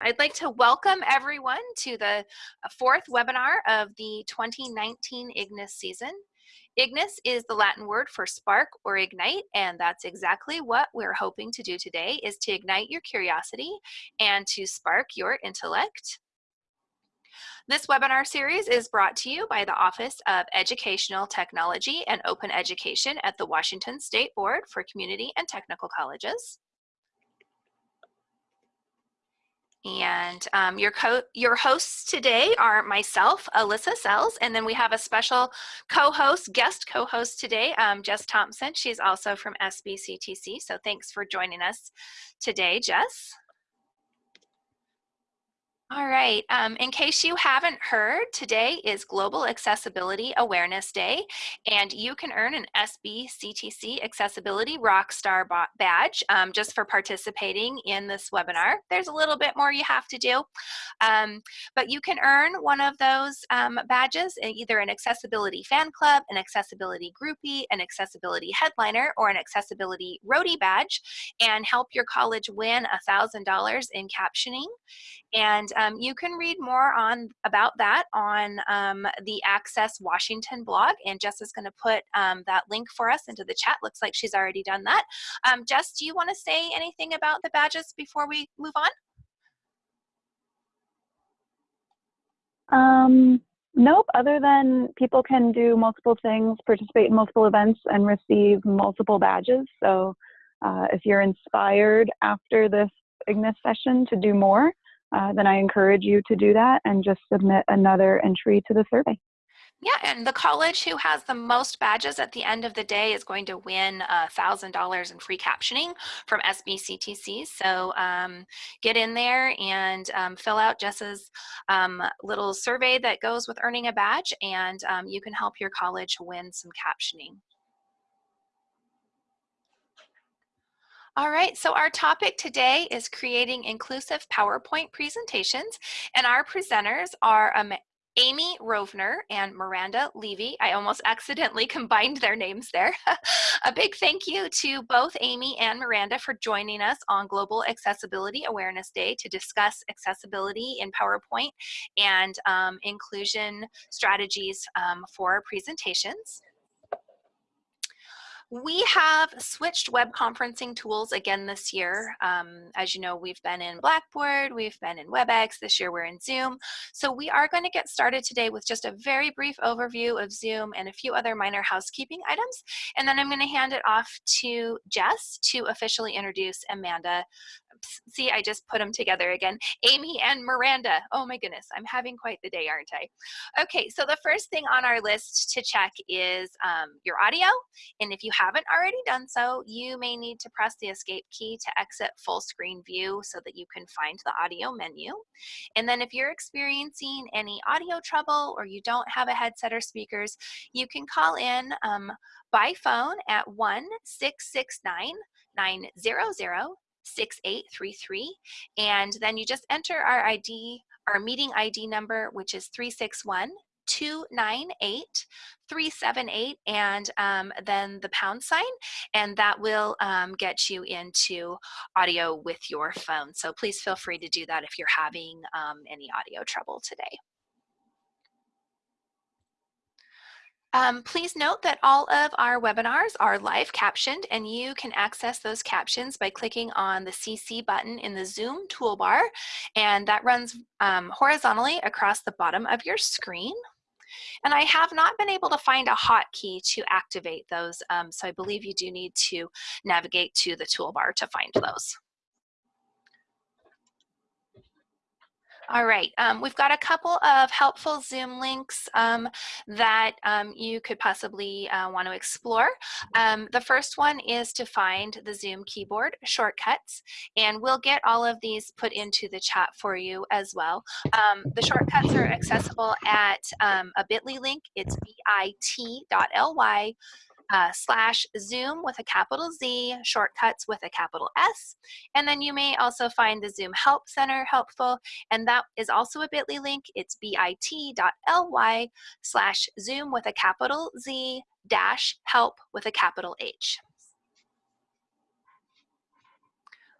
I'd like to welcome everyone to the uh, fourth webinar of the 2019 Ignis season. Ignis is the Latin word for spark or ignite, and that's exactly what we're hoping to do today is to ignite your curiosity and to spark your intellect. This webinar series is brought to you by the Office of Educational Technology and Open Education at the Washington State Board for Community and Technical Colleges. And um, your, co your hosts today are myself, Alyssa Sells, and then we have a special co-host, guest co-host today, um, Jess Thompson. She's also from SBCTC, so thanks for joining us today, Jess. All right, um, in case you haven't heard, today is Global Accessibility Awareness Day, and you can earn an SBCTC Accessibility Rockstar badge um, just for participating in this webinar. There's a little bit more you have to do, um, but you can earn one of those um, badges, either an Accessibility Fan Club, an Accessibility Groupie, an Accessibility Headliner, or an Accessibility Roadie badge, and help your college win $1,000 in captioning. And um, you can read more on about that on um, the Access Washington blog. And Jess is going to put um, that link for us into the chat. Looks like she's already done that. Um, Jess, do you want to say anything about the badges before we move on? Um, nope, other than people can do multiple things, participate in multiple events, and receive multiple badges. So uh, if you're inspired after this Ignis session to do more, uh, then I encourage you to do that and just submit another entry to the survey. Yeah, and the college who has the most badges at the end of the day is going to win $1,000 in free captioning from SBCTC. So um, get in there and um, fill out Jess's um, little survey that goes with earning a badge, and um, you can help your college win some captioning. All right, so our topic today is creating inclusive PowerPoint presentations, and our presenters are um, Amy Rovner and Miranda Levy. I almost accidentally combined their names there. a big thank you to both Amy and Miranda for joining us on Global Accessibility Awareness Day to discuss accessibility in PowerPoint and um, inclusion strategies um, for presentations. We have switched web conferencing tools again this year. Um, as you know, we've been in Blackboard, we've been in WebEx, this year we're in Zoom. So we are going to get started today with just a very brief overview of Zoom and a few other minor housekeeping items. And then I'm going to hand it off to Jess to officially introduce Amanda see, I just put them together again. Amy and Miranda. Oh my goodness, I'm having quite the day, aren't I? Okay, so the first thing on our list to check is um, your audio. And if you haven't already done so, you may need to press the escape key to exit full screen view so that you can find the audio menu. And then if you're experiencing any audio trouble or you don't have a headset or speakers, you can call in um, by phone at 1 669 900 6833. And then you just enter our ID, our meeting ID number, which is 361 298 378 and um, then the pound sign and that will um, get you into audio with your phone so please feel free to do that if you're having um, any audio trouble today Um, please note that all of our webinars are live captioned and you can access those captions by clicking on the CC button in the Zoom toolbar and that runs um, horizontally across the bottom of your screen. And I have not been able to find a hotkey to activate those, um, so I believe you do need to navigate to the toolbar to find those. All right, um, we've got a couple of helpful Zoom links um, that um, you could possibly uh, want to explore. Um, the first one is to find the Zoom keyboard shortcuts, and we'll get all of these put into the chat for you as well. Um, the shortcuts are accessible at um, a bit.ly link. It's bit.ly uh, slash Zoom with a capital Z, shortcuts with a capital S. And then you may also find the Zoom Help Center helpful, and that is also a bit.ly link. It's bit.ly slash Zoom with a capital Z dash help with a capital H.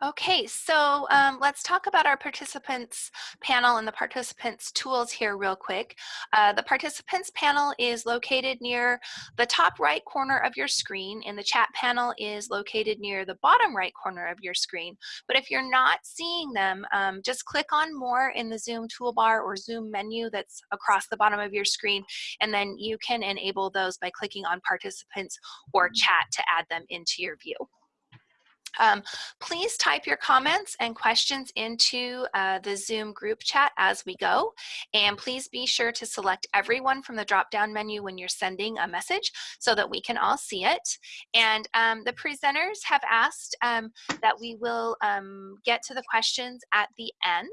Okay, so um, let's talk about our participants panel and the participants tools here real quick. Uh, the participants panel is located near the top right corner of your screen and the chat panel is located near the bottom right corner of your screen. But if you're not seeing them, um, just click on more in the Zoom toolbar or Zoom menu that's across the bottom of your screen and then you can enable those by clicking on participants or chat to add them into your view. Um, please type your comments and questions into uh, the Zoom group chat as we go. And please be sure to select everyone from the drop-down menu when you're sending a message so that we can all see it. And um, the presenters have asked um, that we will um, get to the questions at the end.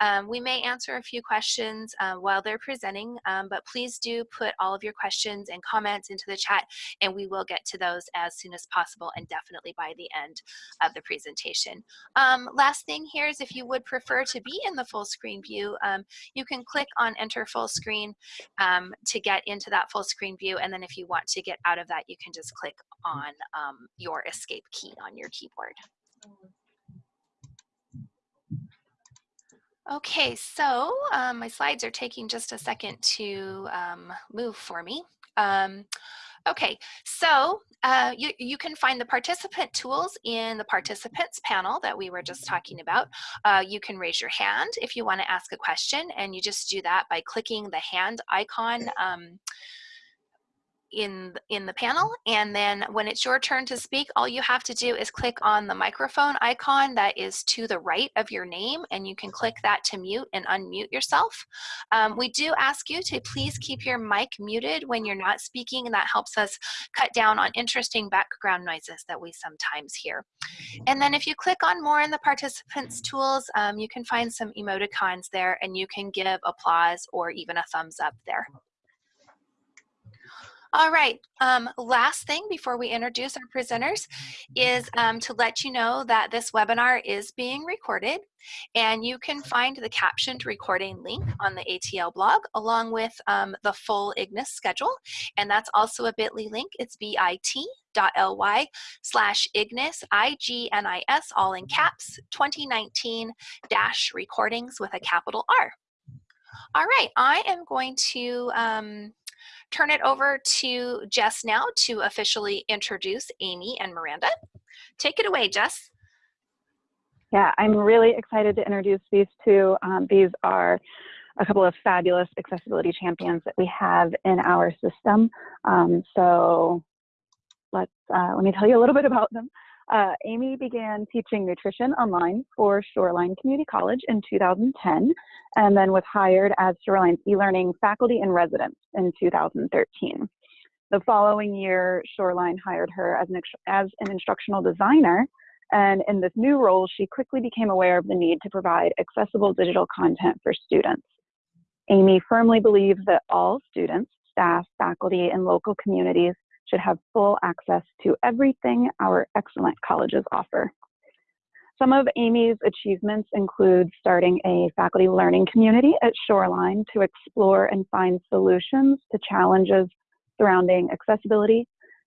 Um, we may answer a few questions uh, while they're presenting, um, but please do put all of your questions and comments into the chat and we will get to those as soon as possible and definitely by the end of the presentation. Um, last thing here is if you would prefer to be in the full screen view, um, you can click on enter full screen um, to get into that full screen view. And then if you want to get out of that, you can just click on um, your escape key on your keyboard. Okay, so um, my slides are taking just a second to um, move for me. Um, Okay, so uh, you, you can find the participant tools in the participants panel that we were just talking about. Uh, you can raise your hand if you want to ask a question and you just do that by clicking the hand icon um, in, in the panel. And then when it's your turn to speak, all you have to do is click on the microphone icon that is to the right of your name, and you can click that to mute and unmute yourself. Um, we do ask you to please keep your mic muted when you're not speaking, and that helps us cut down on interesting background noises that we sometimes hear. And then if you click on more in the participants tools, um, you can find some emoticons there, and you can give applause or even a thumbs up there. All right, um, last thing before we introduce our presenters is um, to let you know that this webinar is being recorded and you can find the captioned recording link on the ATL blog along with um, the full IGNIS schedule. And that's also a bit.ly link. It's bit.ly slash IGNIS, I-G-N-I-S, all in caps, 2019 dash recordings with a capital R. All right, I am going to um, turn it over to Jess now to officially introduce Amy and Miranda. Take it away, Jess. Yeah, I'm really excited to introduce these two. Um, these are a couple of fabulous accessibility champions that we have in our system. Um, so let's uh, let me tell you a little bit about them. Uh, Amy began teaching nutrition online for Shoreline Community College in 2010 and then was hired as Shoreline's e-learning faculty in residence in 2013. The following year, Shoreline hired her as an, as an instructional designer and in this new role, she quickly became aware of the need to provide accessible digital content for students. Amy firmly believes that all students, staff, faculty, and local communities should have full access to everything our excellent colleges offer. Some of Amy's achievements include starting a faculty learning community at Shoreline to explore and find solutions to challenges surrounding accessibility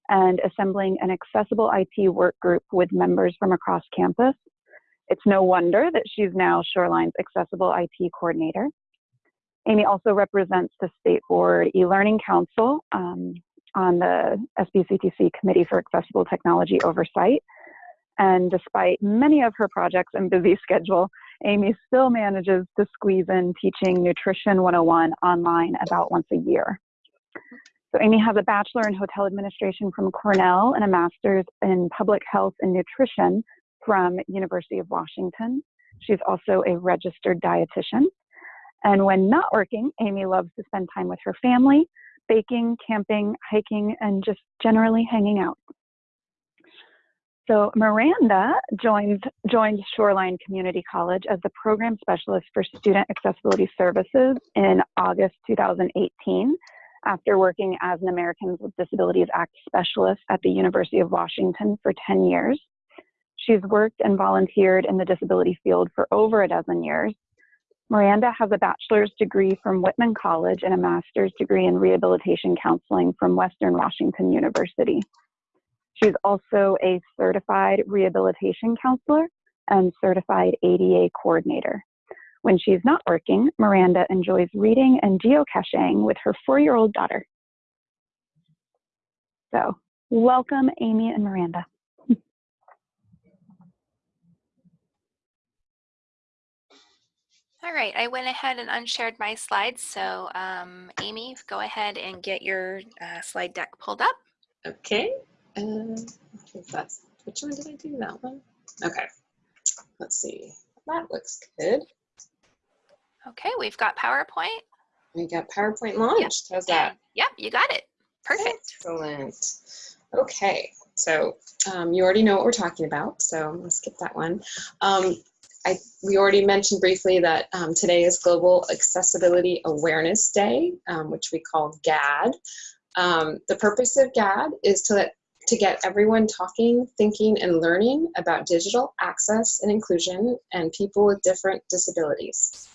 and assembling an accessible IT work group with members from across campus. It's no wonder that she's now Shoreline's accessible IT coordinator. Amy also represents the State Board e-learning council, um, on the SBCTC Committee for Accessible Technology Oversight. And despite many of her projects and busy schedule, Amy still manages to squeeze in teaching Nutrition 101 online about once a year. So Amy has a bachelor in hotel administration from Cornell and a master's in public health and nutrition from University of Washington. She's also a registered dietitian. And when not working, Amy loves to spend time with her family, baking, camping, hiking, and just generally hanging out. So Miranda joined, joined Shoreline Community College as the program specialist for student accessibility services in August 2018 after working as an Americans with Disabilities Act specialist at the University of Washington for 10 years. She's worked and volunteered in the disability field for over a dozen years Miranda has a bachelor's degree from Whitman College and a master's degree in rehabilitation counseling from Western Washington University. She's also a certified rehabilitation counselor and certified ADA coordinator. When she's not working, Miranda enjoys reading and geocaching with her four-year-old daughter. So welcome, Amy and Miranda. All right, I went ahead and unshared my slides. So um, Amy, go ahead and get your uh, slide deck pulled up. Okay. I think that's, which one did I do? That one? Okay. Let's see. That looks good. Okay, we've got PowerPoint. We got PowerPoint launched. How's that? Yep, you got it. Perfect. Excellent. Okay, so um, you already know what we're talking about, so let's skip that one. Um, I, we already mentioned briefly that um, today is Global Accessibility Awareness Day, um, which we call GAAD. Um, the purpose of GAAD is to let to get everyone talking, thinking, and learning about digital access and inclusion and people with different disabilities.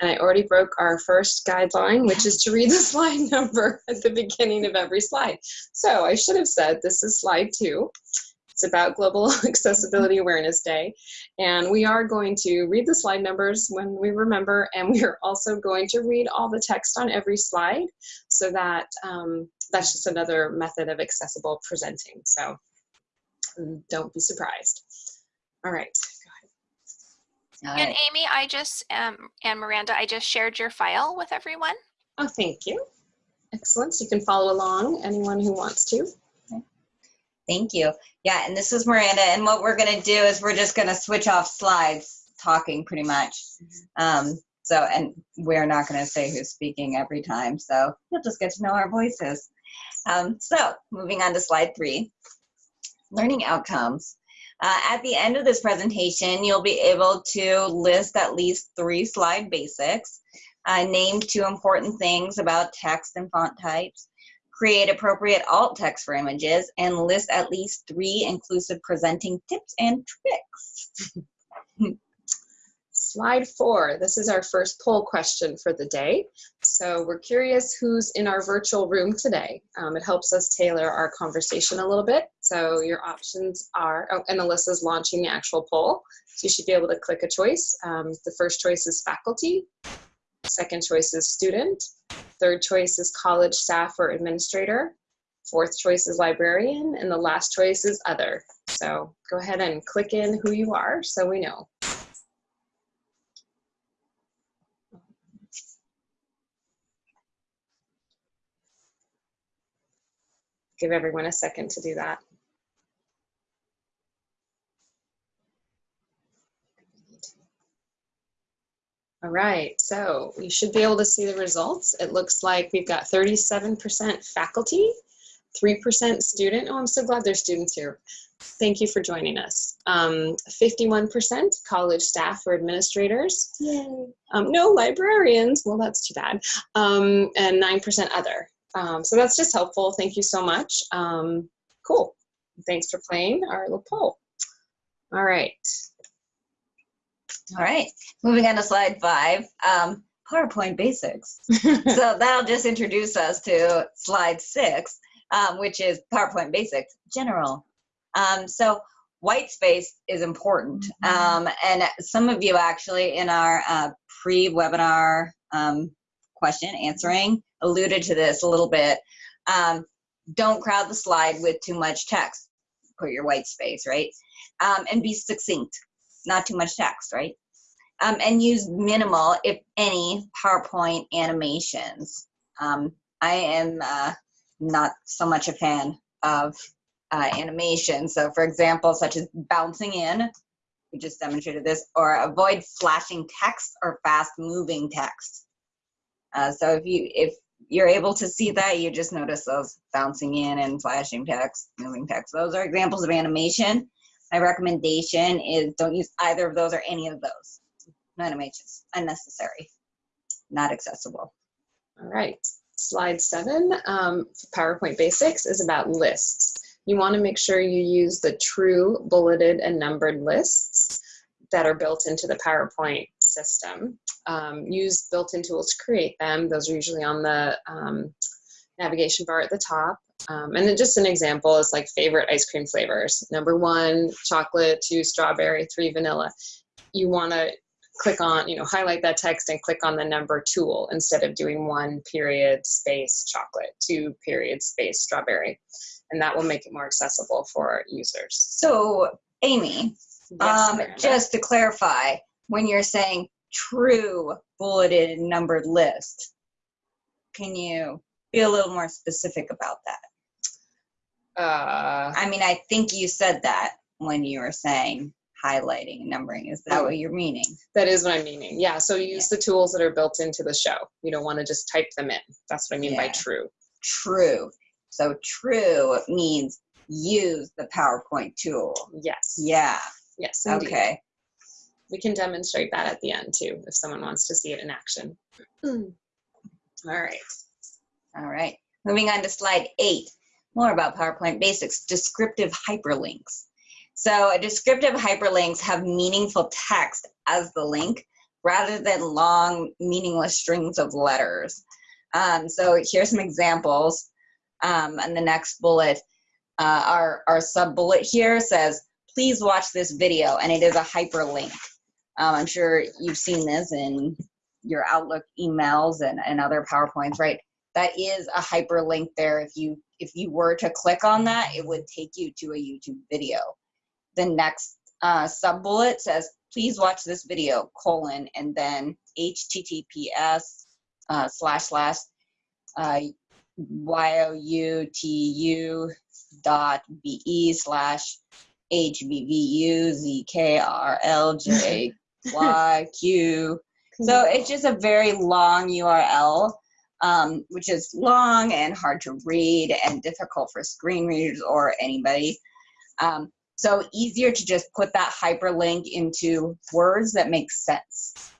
And I already broke our first guideline, which is to read the slide number at the beginning of every slide. So I should have said this is slide two. It's about Global Accessibility Awareness Day. And we are going to read the slide numbers when we remember, and we are also going to read all the text on every slide so that um, that's just another method of accessible presenting. So don't be surprised. All right, go ahead. and Amy, I just, um, and Miranda, I just shared your file with everyone. Oh, thank you. Excellent. So you can follow along, anyone who wants to. Thank you. Yeah, and this is Miranda, and what we're going to do is we're just going to switch off slides talking pretty much. Um, so, and we're not going to say who's speaking every time, so you'll just get to know our voices. Um, so, moving on to slide three, learning outcomes. Uh, at the end of this presentation, you'll be able to list at least three slide basics, uh, name two important things about text and font types, create appropriate alt text for images, and list at least three inclusive presenting tips and tricks. Slide four, this is our first poll question for the day. So we're curious who's in our virtual room today. Um, it helps us tailor our conversation a little bit. So your options are, oh, and Alyssa's launching the actual poll. So you should be able to click a choice. Um, the first choice is faculty. Second choice is student. Third choice is college staff or administrator. Fourth choice is librarian. And the last choice is other. So go ahead and click in who you are so we know. Give everyone a second to do that. All right, so you should be able to see the results. It looks like we've got 37% faculty, 3% student. Oh, I'm so glad there's students here. Thank you for joining us. 51% um, college staff or administrators. Yay. Um, no librarians. Well, that's too bad. Um, and 9% other. Um, so that's just helpful. Thank you so much. Um, cool. Thanks for playing our little poll. All right. All right, moving on to slide five, um, PowerPoint basics. so that'll just introduce us to slide six, um, which is PowerPoint basics, general. Um, so white space is important. Mm-hmm. Um, and some of you actually in our uh, pre-webinar um, question answering alluded to this a little bit. Um, don't crowd the slide with too much text. Put your white space, right? Um, and be succinct, not too much text, right? Um, and use minimal, if any, PowerPoint animations. Um, I am uh, not so much a fan of uh, animation. So for example, such as bouncing in, we just demonstrated this, or avoid flashing text or fast moving text. Uh, so if you if you're able to see that, you just notice those bouncing in and flashing text, moving text. Those are examples of animation. My recommendation is don't use either of those or any of those. No animations, unnecessary, not accessible. All right, slide seven, um, PowerPoint Basics is about lists. You wanna make sure you use the true bulleted and numbered lists that are built into the PowerPoint system. Um, use built-in tools to create them. Those are usually on the um, navigation bar at the top. Um, and then just an example is like favorite ice cream flavors. Number one, chocolate, two, strawberry, three, vanilla. You want to click on, you know, highlight that text and click on the number tool instead of doing one period space chocolate, two period space strawberry. And that will make it more accessible for users. So, Amy, Yes, um, just to clarify, when you're saying true bulleted numbered list, can you be a little more specific about that? Uh, I mean, I think you said that when you were saying highlighting and numbering. Is that what you're meaning? that is what I'm meaning. Yeah. So use the tools that are built into the show. You don't want to just type them in. That's what I mean by true. True. So true means use the PowerPoint tool. Yes. Yeah. Yes. Indeed. Okay. We can demonstrate that at the end too, if someone wants to see it in action. All right. All right. Moving on to slide eight. More about PowerPoint basics. Descriptive hyperlinks. So descriptive hyperlinks have meaningful text as the link rather than long, meaningless strings of letters. Um, so here's some examples. Um, and the next bullet, uh, our, our sub bullet here says, please watch this video, and it is a hyperlink. Um, I'm sure you've seen this in your Outlook emails and, and other PowerPoints, right? That is a hyperlink there. If you if you were to click on that, it would take you to a YouTube video. The next uh, sub bullet says, please watch this video, colon, and then https uh, slash slash uh, y-o-u-t-u dot b-e slash h-b-v-u-z-k-r-l-j-y-q. So it's just a very long URL, um, which is long and hard to read and difficult for screen readers or anybody. Um, so easier to just put that hyperlink into words that make sense.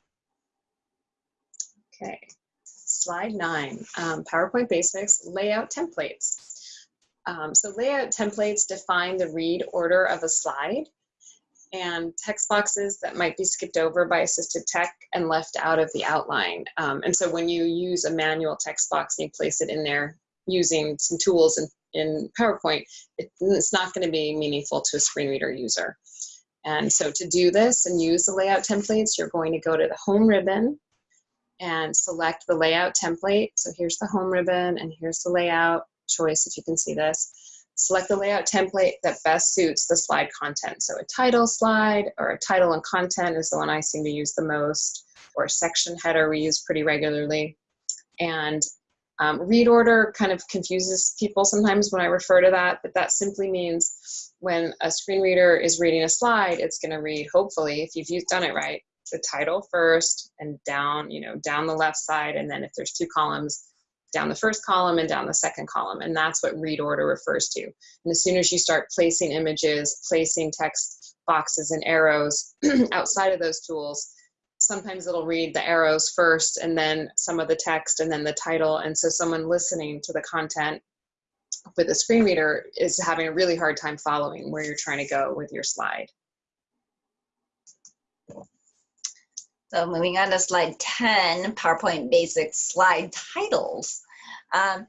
Okay. Slide nine, um, PowerPoint basics, layout templates. Um, so layout templates define the read order of a slide and text boxes that might be skipped over by assisted tech and left out of the outline. Um, and so when you use a manual text box and you place it in there using some tools in, in PowerPoint, it, it's not going to be meaningful to a screen reader user. And so to do this and use the layout templates, you're going to go to the home ribbon and select the layout template. So here's the home ribbon and here's the layout choice if you can see this. Select the layout template that best suits the slide content. So a title slide or a title and content is the one I seem to use the most, or a section header we use pretty regularly. And um, read order kind of confuses people sometimes when I refer to that, but that simply means when a screen reader is reading a slide, it's going to read, hopefully, if you've done it right, the title first and down, you know, down the left side, and then if there's two columns, down the first column and down the second column. And that's what read order refers to. And as soon as you start placing images, placing text boxes and arrows outside of those tools, sometimes it'll read the arrows first and then some of the text and then the title. And so someone listening to the content with a screen reader is having a really hard time following where you're trying to go with your slide. So moving on to slide 10, PowerPoint basics slide titles. Um,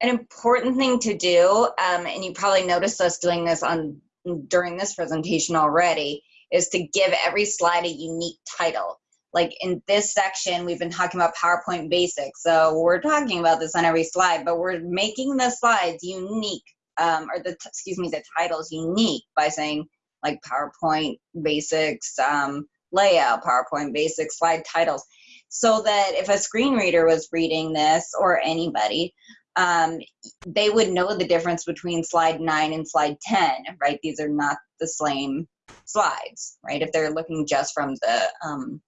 an important thing to do, um, and you probably noticed us doing this on during this presentation already, is to give every slide a unique title. Like in this section, we've been talking about PowerPoint basics. So we're talking about this on every slide, but we're making the slides unique, um, or the, excuse me, the titles unique by saying like PowerPoint basics, um, layout, PowerPoint basic slide titles, so that if a screen reader was reading this or anybody, um, they would know the difference between slide 9 and slide 10, right? These are not the same slides, right? If they're looking just from the um,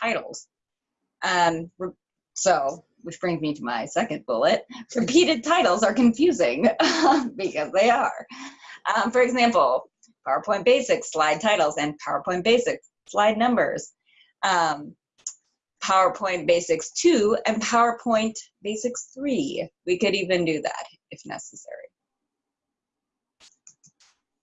titles. Um, so, which brings me to my second bullet. Repeated titles are confusing because they are. Um, for example, PowerPoint Basics slide titles and PowerPoint Basics slide numbers, um, PowerPoint Basics 2, and PowerPoint Basics 3. We could even do that if necessary.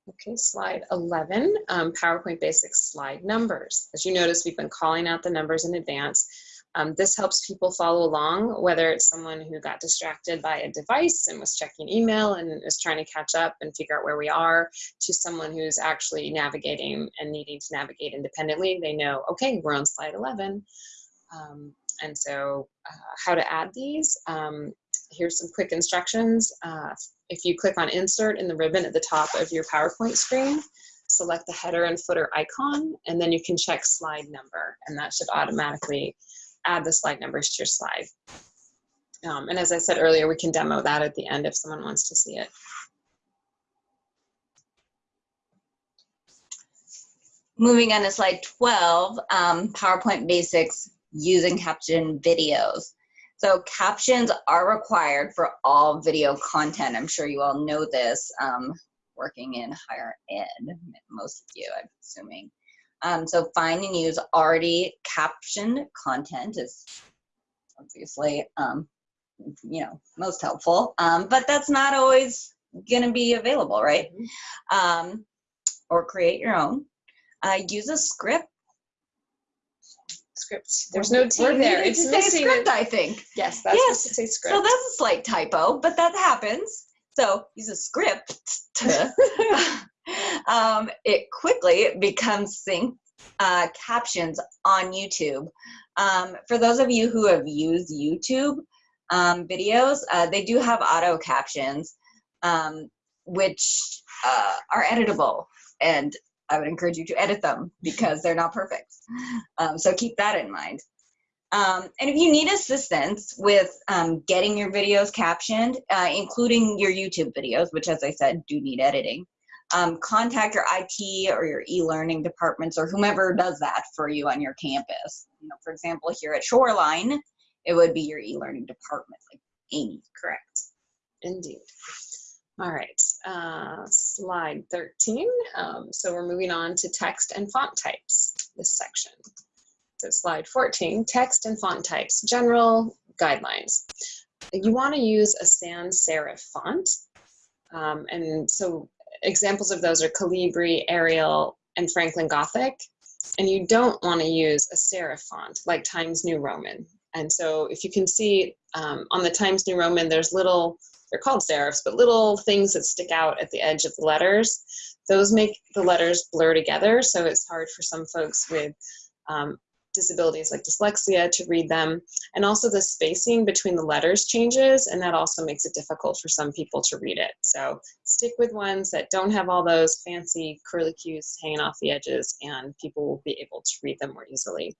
Okay, slide 11, um, PowerPoint Basics slide numbers. As you notice, we've been calling out the numbers in advance. Um, this helps people follow along, whether it's someone who got distracted by a device and was checking email and is trying to catch up and figure out where we are, to someone who's actually navigating and needing to navigate independently. They know, okay, we're on slide 11. Um, and so uh, how to add these, um, here's some quick instructions. Uh, if you click on insert in the ribbon at the top of your PowerPoint screen, select the header and footer icon, and then you can check slide number, and that should automatically add the slide numbers to your slide. Um, and as I said earlier, we can demo that at the end if someone wants to see it. Moving on to slide 12, um, PowerPoint basics using caption videos. So captions are required for all video content. I'm sure you all know this, um, working in higher ed, most of you, I'm assuming. Um, so find and use already captioned content is obviously, um, you know, most helpful, um, but that's not always gonna be available, right? Um, or create your own. Uh, use a script. Script. There's no T there. It's to say script, I think. Yes, that's Yes. to say script. So that's a slight typo, but that happens. So use a script. um, it quickly becomes synced uh, captions on YouTube. Um, for those of you who have used YouTube um, videos, uh, they do have auto captions, um, which uh, are editable. And I would encourage you to edit them because they're not perfect. Um, so keep that in mind. Um, and if you need assistance with um, getting your videos captioned, uh, including your YouTube videos, which as I said, do need editing, um, contact your IT or your e-learning departments or whomever does that for you on your campus. You know, for example, here at Shoreline, it would be your e-learning department, like Amy. Correct. Indeed. All right, uh, slide 13. Um, so we're moving on to text and font types, this section. So slide 14, text and font types, general guidelines. You want to use a sans serif font. Um, and so examples of those are Calibri, Arial, and Franklin Gothic. And you don't want to use a serif font like Times New Roman. And so if you can see um, on the Times New Roman, there's little, they're called serifs, but little things that stick out at the edge of the letters. Those make the letters blur together, so it's hard for some folks with um, disabilities like dyslexia to read them. And also the spacing between the letters changes, and that also makes it difficult for some people to read it. So stick with ones that don't have all those fancy curly cues hanging off the edges, and people will be able to read them more easily.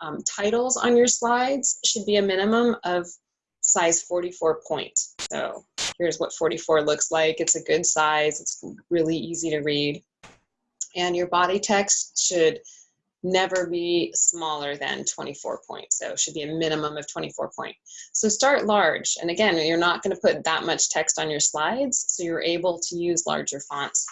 Um, titles on your slides should be a minimum of size 44 point. So here's what 44 looks like. It's a good size. It's really easy to read. And your body text should never be smaller than 24 points. So it should be a minimum of 24 point. So start large. And again, you're not going to put that much text on your slides. So you're able to use larger fonts.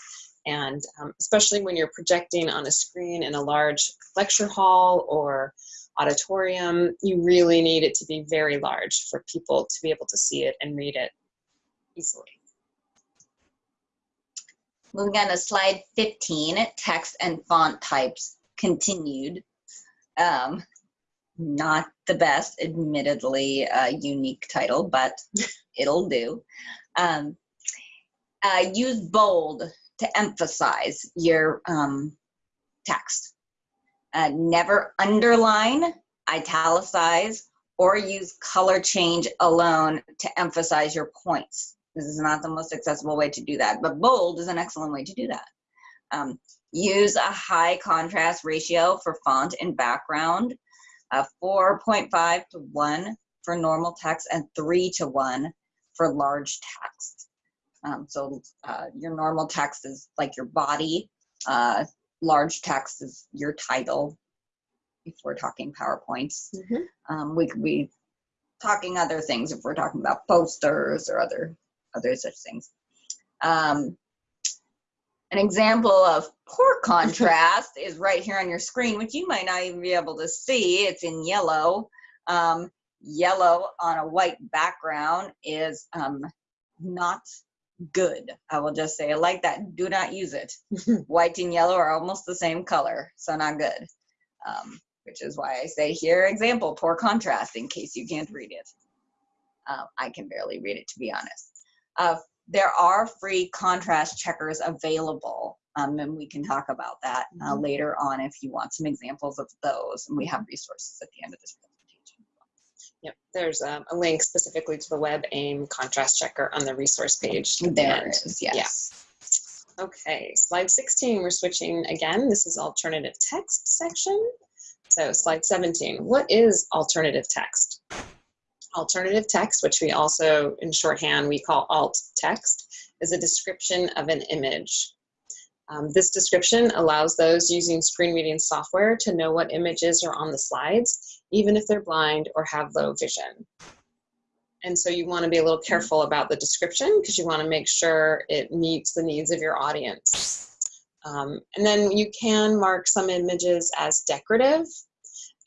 And um, especially when you're projecting on a screen in a large lecture hall or auditorium, you really need it to be very large for people to be able to see it and read it easily. Moving on to slide 15, text and font types continued. Um, not the best, admittedly, uh, unique title, but it'll do. Um, uh, use bold to emphasize your um, text. Uh, never underline, italicize, or use color change alone to emphasize your points. This is not the most accessible way to do that, but bold is an excellent way to do that. Um, use a high contrast ratio for font and background, uh, 4.5 to 1 for normal text, and 3 to 1 for large text. Um, so uh, your normal text is like your body, uh, large text is your title, if we're talking PowerPoints. Um, we could be talking other things if we're talking about posters or other other such things. Um, an example of poor contrast is right here on your screen, which you might not even be able to see. It's in yellow. Um, yellow on a white background is um, not good. I will just say like that. Do not use it. White and yellow are almost the same color, so not good. Um, which is why I say here, example, poor contrast, in case you can't read it. Uh, I can barely read it, to be honest. Uh, there are free contrast checkers available, um, and we can talk about that uh, later on if you want some examples of those, and we have resources at the end of this presentation. Yep, there's um, a link specifically to the WebAIM contrast checker on the resource page. There is, yes. Okay, slide 16, we're switching again. This is alternative text section. So slide 17, what is alternative text? Alternative text, which we also in shorthand we call alt text, is a description of an image. Um, this description allows those using screen reading software to know what images are on the slides, even if they're blind or have low vision. And so you want to be a little careful about the description because you want to make sure it meets the needs of your audience. Um, and then you can mark some images as decorative,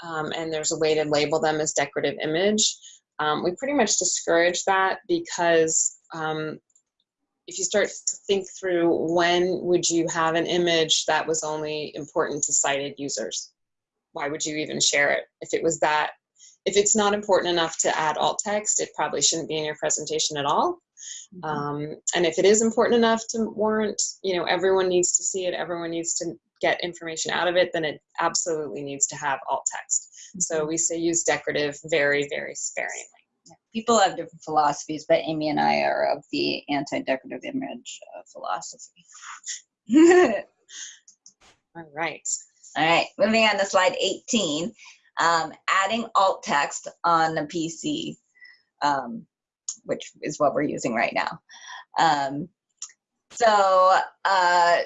um, and there's a way to label them as decorative image. Um, we pretty much discourage that because um, if you start to think through when would you have an image that was only important to sighted users? Why would you even share it? If it was that if it's not important enough to add alt text, it probably shouldn't be in your presentation at all. Um, and if it is important enough to warrant, you know, everyone needs to see it, everyone needs to get information out of it, then it absolutely needs to have alt text. So we say use decorative very, very sparingly. People have different philosophies, but Amy and I are of the anti-decorative image uh, philosophy. All right. All right, moving on to slide 18. Um, adding alt text on the PC, um, which is what we're using right now. Um, so, uh,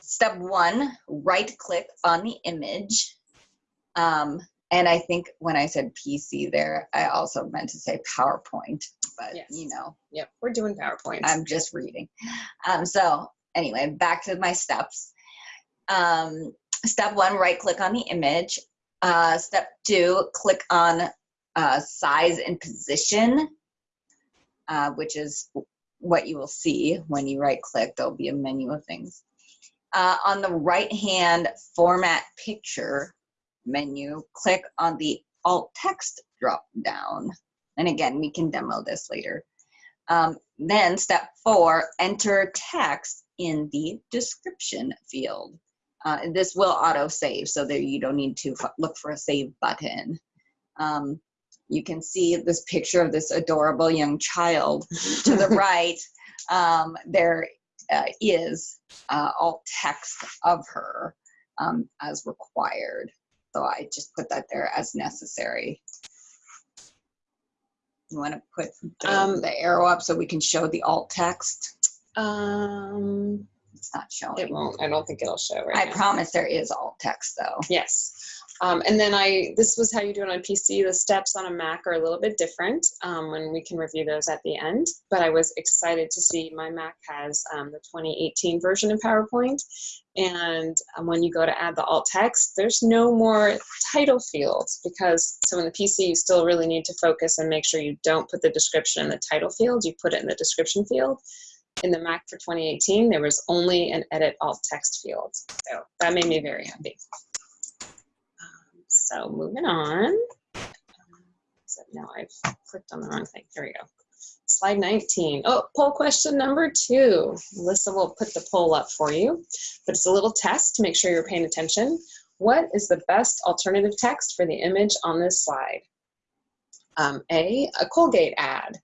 step one, right click on the image. Um, and I think when I said PC there, I also meant to say PowerPoint, but Yes. you know, Yep, we're doing PowerPoint. I'm just reading. Um, so anyway, back to my steps. Um, step one, right click on the image. Uh, step two, click on uh, size and position, uh, which is what you will see when you right click. There'll be a menu of things. Uh, on the right hand format picture menu, click on the alt text drop down. And again, we can demo this later. Um, then step four, enter text in the description field. Uh, this will auto save so that you don't need to look for a save button. Um, you can see this picture of this adorable young child to the right. Um, there uh, is uh, alt text of her um, as required. So I just put that there as necessary. You want to put the, Um, the arrow up so we can show the alt text? Um, It's not showing. it won't, I don't think it'll show right I now. promise there is alt text though. Yes. Um, and then I, this was how you do it on PC. The steps on a Mac are a little bit different, um, and we can review those at the end. But I was excited to see my Mac has um, the 2018 version of PowerPoint. And um, when you go to add the alt text, there's no more title fields because, so in the PC, you still really need to focus and make sure you don't put the description in the title field, you put it in the description field. In the Mac for 2018, there was only an edit alt text field. So that made me very happy. So moving on. So now I've clicked on the wrong thing. Here we go. Slide 19. Oh, poll question number two. Melissa will put the poll up for you, but it's a little test to make sure you're paying attention. What is the best alternative text for the image on this slide? Um, A, a Colgate ad.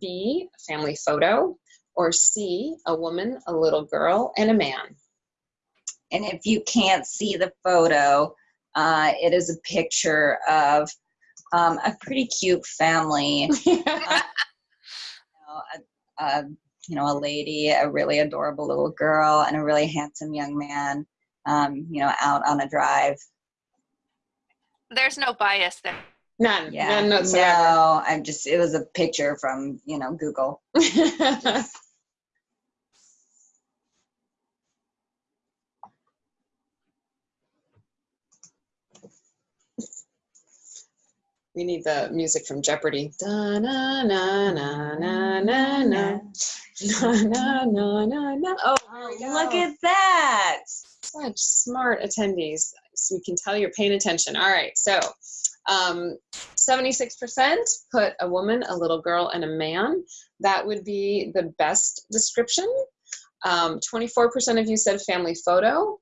B, a family photo. Or C, a woman, a little girl, and a man. And if you can't see the photo, uh, it is a picture of um, a pretty cute family. you know, a, a, you know, a lady, a really adorable little girl, and a really handsome young man. Um, you know, out on a drive. There's no bias there. None, Yeah. none whatsoever. No, I'm just. It was a picture from you know Google. we need the music from Jeopardy. Da na na na na na na na na na na na. Oh. Look at that. such smart attendees. so we can tell you're paying attention. All right, so um, 76% put a woman, a little girl, and a man. That would be the best description. Um, 24% of you said family photo.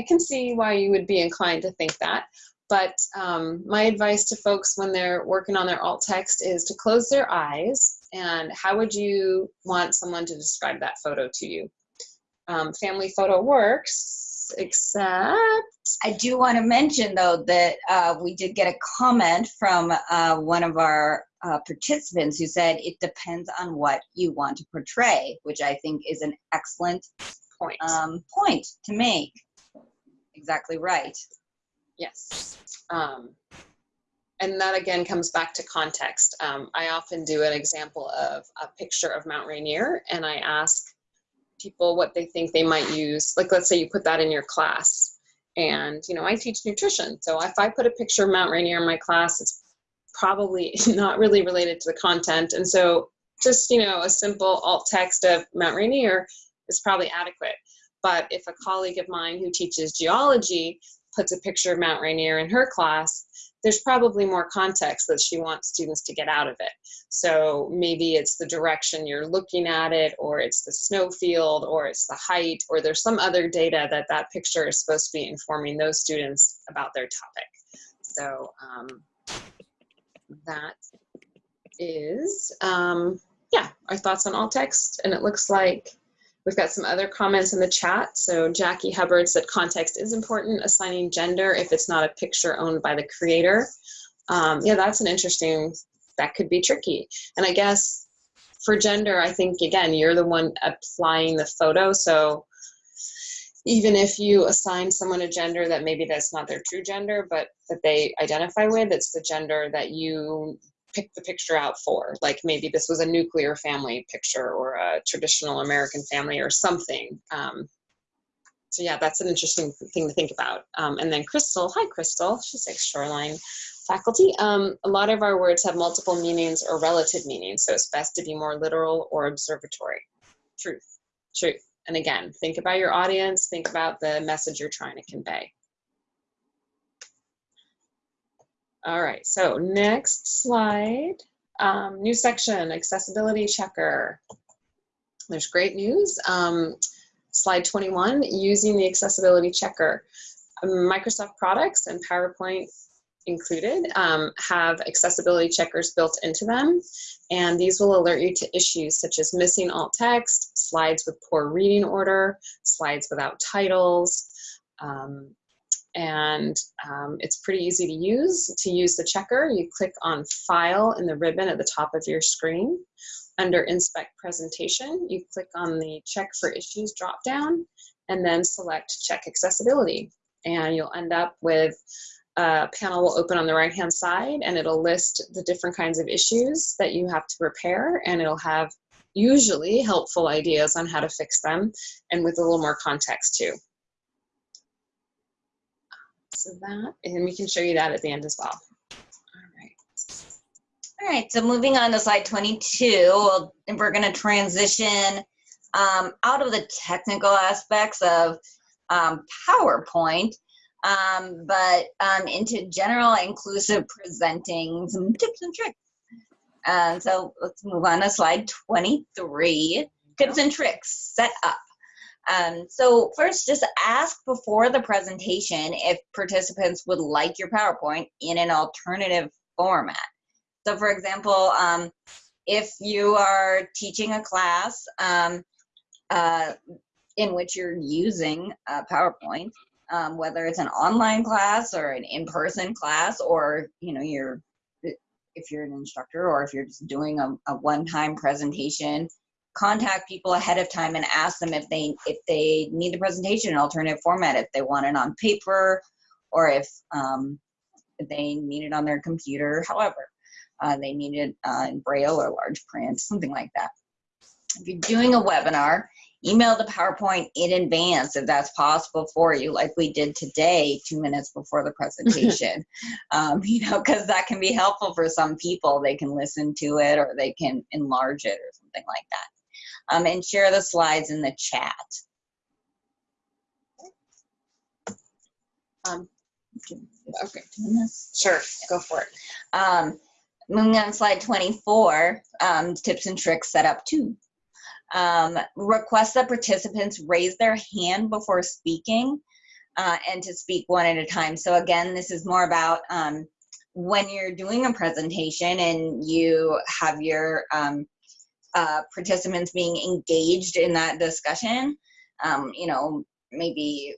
I can see why you would be inclined to think that. But um, my advice to folks when they're working on their alt text is to close their eyes. And how would you want someone to describe that photo to you? Um, family photo works, except I do want to mention though that uh, we did get a comment from uh, one of our uh, participants who said it depends on what you want to portray, which I think is an excellent point. um, point to make. Exactly right. Yes. Um, and that again comes back to context. Um, I often do an example of a picture of Mount Rainier and I ask people what they think they might use. Like, let's say you put that in your class. And, you know, I teach nutrition. So if I put a picture of Mount Rainier in my class, it's probably not really related to the content. And so just, you know, a simple alt text of Mount Rainier is probably adequate. But if a colleague of mine who teaches geology puts a picture of Mount Rainier in her class, there's probably more context that she wants students to get out of it. So maybe it's the direction you're looking at it, or it's the snow field, or it's the height, or there's some other data that that picture is supposed to be informing those students about their topic. So um, that is, um, yeah, our thoughts on alt text. And it looks like We've got some other comments in the chat. So Jackie Hubbard said context is important, assigning gender if it's not a picture owned by the creator. Um, yeah, that's an interesting, that could be tricky. And I guess for gender, I think, again, you're the one applying the photo. So even if you assign someone a gender that maybe that's not their true gender, but that they identify with, it's the gender that you pick the picture out for. Like maybe this was a nuclear family picture or a traditional American family or something. Um, so yeah, that's an interesting thing to think about. Um, and then Crystal, hi Crystal, she's like Shoreline faculty. Um, a lot of our words have multiple meanings or relative meanings, so it's best to be more literal or observatory. Truth, truth. And again, think about your audience, think about the message you're trying to convey. All right, so next slide. Um, new section, accessibility checker. There's great news. Um, slide 21, using the accessibility checker. Microsoft products and PowerPoint included um, have accessibility checkers built into them. And these will alert you to issues such as missing alt text, slides with poor reading order, slides without titles, um, and um, it's pretty easy to use. To use the checker, you click on File in the ribbon at the top of your screen. Under Inspect Presentation, you click on the Check for Issues dropdown and then select Check Accessibility. And you'll end up with a panel will open on the right hand side and it'll list the different kinds of issues that you have to repair and it'll have usually helpful ideas on how to fix them and with a little more context too. That, and we can show you that at the end as well. All right. All right, so moving on to slide 22, we'll, we're going to transition um, out of the technical aspects of um, PowerPoint, um, but um, into general inclusive presenting, some tips and tricks. And so let's move on to slide 23, tips and tricks, set up. Um, so first, just ask before the presentation if participants would like your PowerPoint in an alternative format. So for example, um, if you are teaching a class um, uh, in which you're using uh, PowerPoint, um, whether it's an online class or an in-person class, or you know, you're if you're an instructor or if you're just doing a, a one-time presentation contact people ahead of time and ask them if they if they need the presentation in alternative format, if they want it on paper, or if, um, if they need it on their computer. However, uh, they need it uh, in braille or large print, something like that. If you're doing a webinar, email the PowerPoint in advance if that's possible for you, like we did today, two minutes before the presentation. um, you know, because that can be helpful for some people. They can listen to it or they can enlarge it or something like that um, and share the slides in the chat. Um, okay, sure, go for it. Um, moving on slide 24, um, tips and tricks set up two. Um, request that participants raise their hand before speaking uh, and to speak one at a time. So again, this is more about um, when you're doing a presentation and you have your um, uh, participants being engaged in that discussion, um, you know, maybe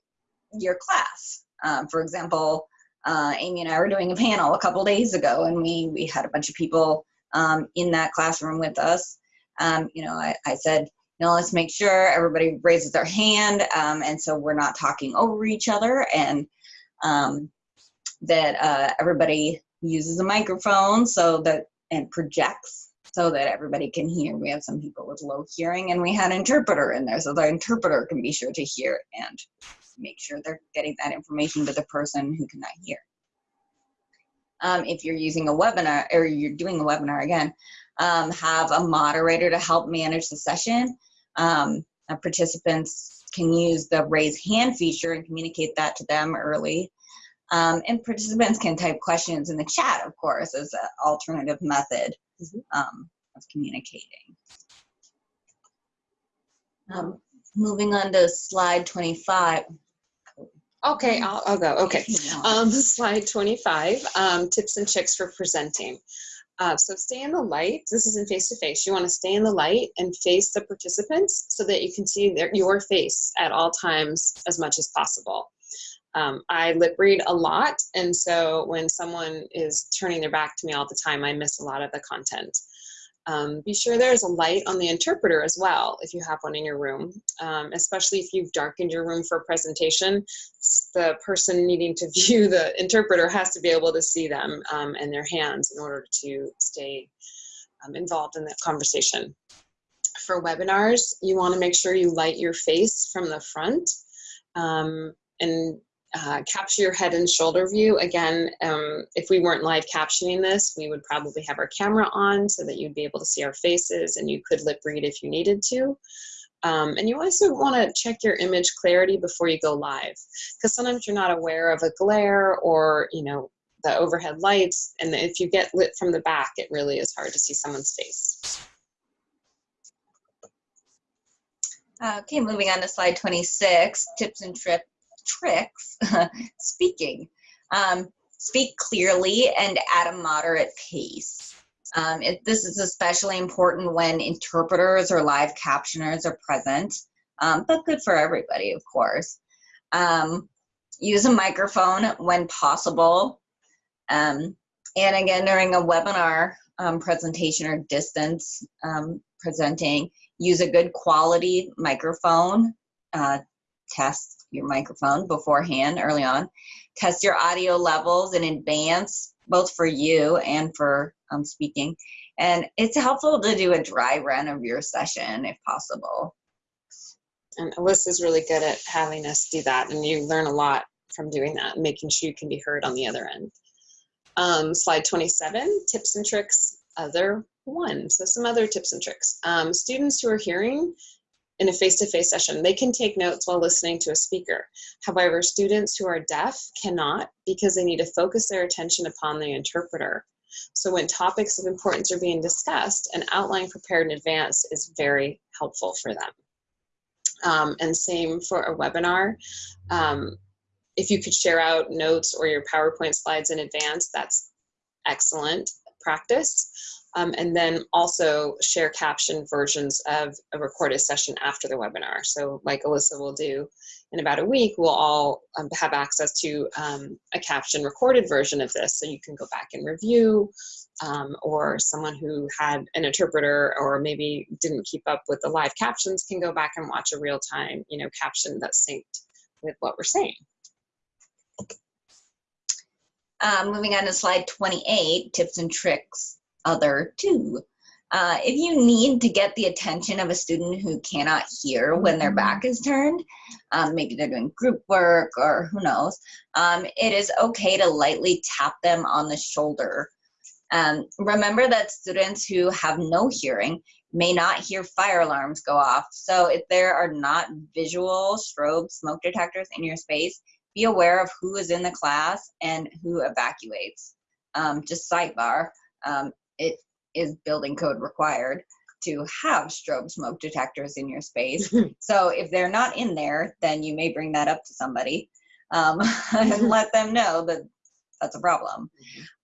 your class. Um, for example, uh, Amy and I were doing a panel a couple days ago, and we we had a bunch of people um, in that classroom with us. Um, you know, I, I said, you know, let's make sure everybody raises their hand, um, and so we're not talking over each other, and um, that uh, everybody uses a microphone so that and projects so that everybody can hear. We have some people with low hearing, and we had an interpreter in there, so the interpreter can be sure to hear and make sure they're getting that information to the person who cannot hear. Um, if you're using a webinar or you're doing a webinar again, um, have a moderator to help manage the session. Um, uh, participants can use the raise hand feature and communicate that to them early. Um, and participants can type questions in the chat, of course, as an alternative method um, of communicating. Um, moving on to slide 25. Okay, I'll, I'll go. Okay. Um, slide 25, um, tips and tricks for presenting. Uh, so stay in the light. This is in face-to-face. You want to stay in the light and face the participants so that you can see their, your face at all times as much as possible. Um, I lip read a lot, and so when someone is turning their back to me all the time, I miss a lot of the content. Um, be sure there's a light on the interpreter as well if you have one in your room, um, especially if you've darkened your room for a presentation. The person needing to view the interpreter has to be able to see them um, and their hands in order to stay um, involved in that conversation. For webinars, you want to make sure you light your face from the front um, and uh, capture your head and shoulder view. Again, um, if we weren't live captioning this, we would probably have our camera on so that you'd be able to see our faces and you could lip read if you needed to. Um, and you also want to check your image clarity before you go live because sometimes you're not aware of a glare or, you know, the overhead lights. And if you get lit from the back, it really is hard to see someone's face. Uh, Okay, moving on to slide 26, tips and trip, tricks, speaking. Um, speak clearly and at a moderate pace. Um, it, this is especially important when interpreters or live captioners are present, um, but good for everybody, of course. Um, use a microphone when possible. Um, and again, during a webinar um, presentation or distance um, presenting, use a good quality microphone. Uh, test your microphone beforehand, early on. Test your audio levels in advance, both for you and for um, speaking. And it's helpful to do a dry run of your session if possible. And Alyssa's really good at having us do that, and you learn a lot from doing that, making sure you can be heard on the other end. Um, slide 27, tips and tricks, other one. So some other tips and tricks. Um, students who are hearing in a face-to-face session, they can take notes while listening to a speaker. However, students who are deaf cannot because they need to focus their attention upon the interpreter. So when topics of importance are being discussed, an outline prepared in advance is very helpful for them. Um, and same for a webinar. Um, if you could share out notes or your PowerPoint slides in advance, that's excellent practice. Um, and then also share captioned versions of a recorded session after the webinar. So like Alyssa will do in about a week, we'll all um, have access to um, a captioned recorded version of this so you can go back and review um, or someone who had an interpreter or maybe didn't keep up with the live captions can go back and watch a real time, you know, caption that's synced with what we're saying. Um, moving on to slide 28, tips and tricks, other two. Uh, if you need to get the attention of a student who cannot hear when their back is turned, um, maybe they're doing group work or who knows, um, it is okay to lightly tap them on the shoulder. Um, remember that students who have no hearing may not hear fire alarms go off. So if there are not visual strobe smoke detectors in your space, be aware of who is in the class and who evacuates. Um, just sidebar, um, it is building code required to have strobe smoke detectors in your space. so if they're not in there, then you may bring that up to somebody um, and let them know that that's a problem.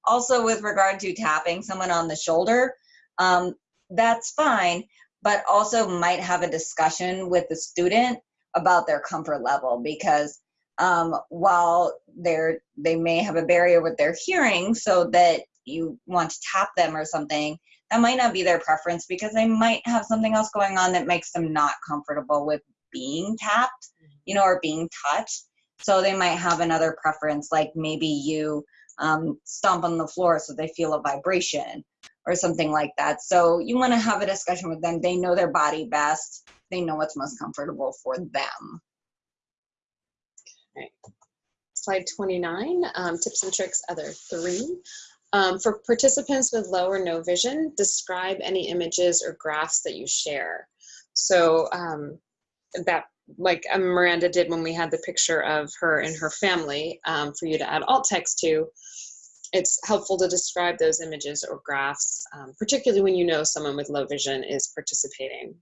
Also, with regard to tapping someone on the shoulder, um, that's fine, but also might have a discussion with the student about their comfort level because um, while they're they may have a barrier with their hearing, so that you want to tap them or something, that might not be their preference because they might have something else going on that makes them not comfortable with being tapped, you know, or being touched. So they might have another preference, like maybe you um, stomp on the floor so they feel a vibration or something like that. So you want to have a discussion with them. They know their body best. They know what's most comfortable for them. Slide 29, um, tips and tricks, other three. Um, for participants with low or no vision, describe any images or graphs that you share. So um, that, like um, Miranda did when we had the picture of her and her family um, for you to add alt text to, it's helpful to describe those images or graphs, um, particularly when you know someone with low vision is participating.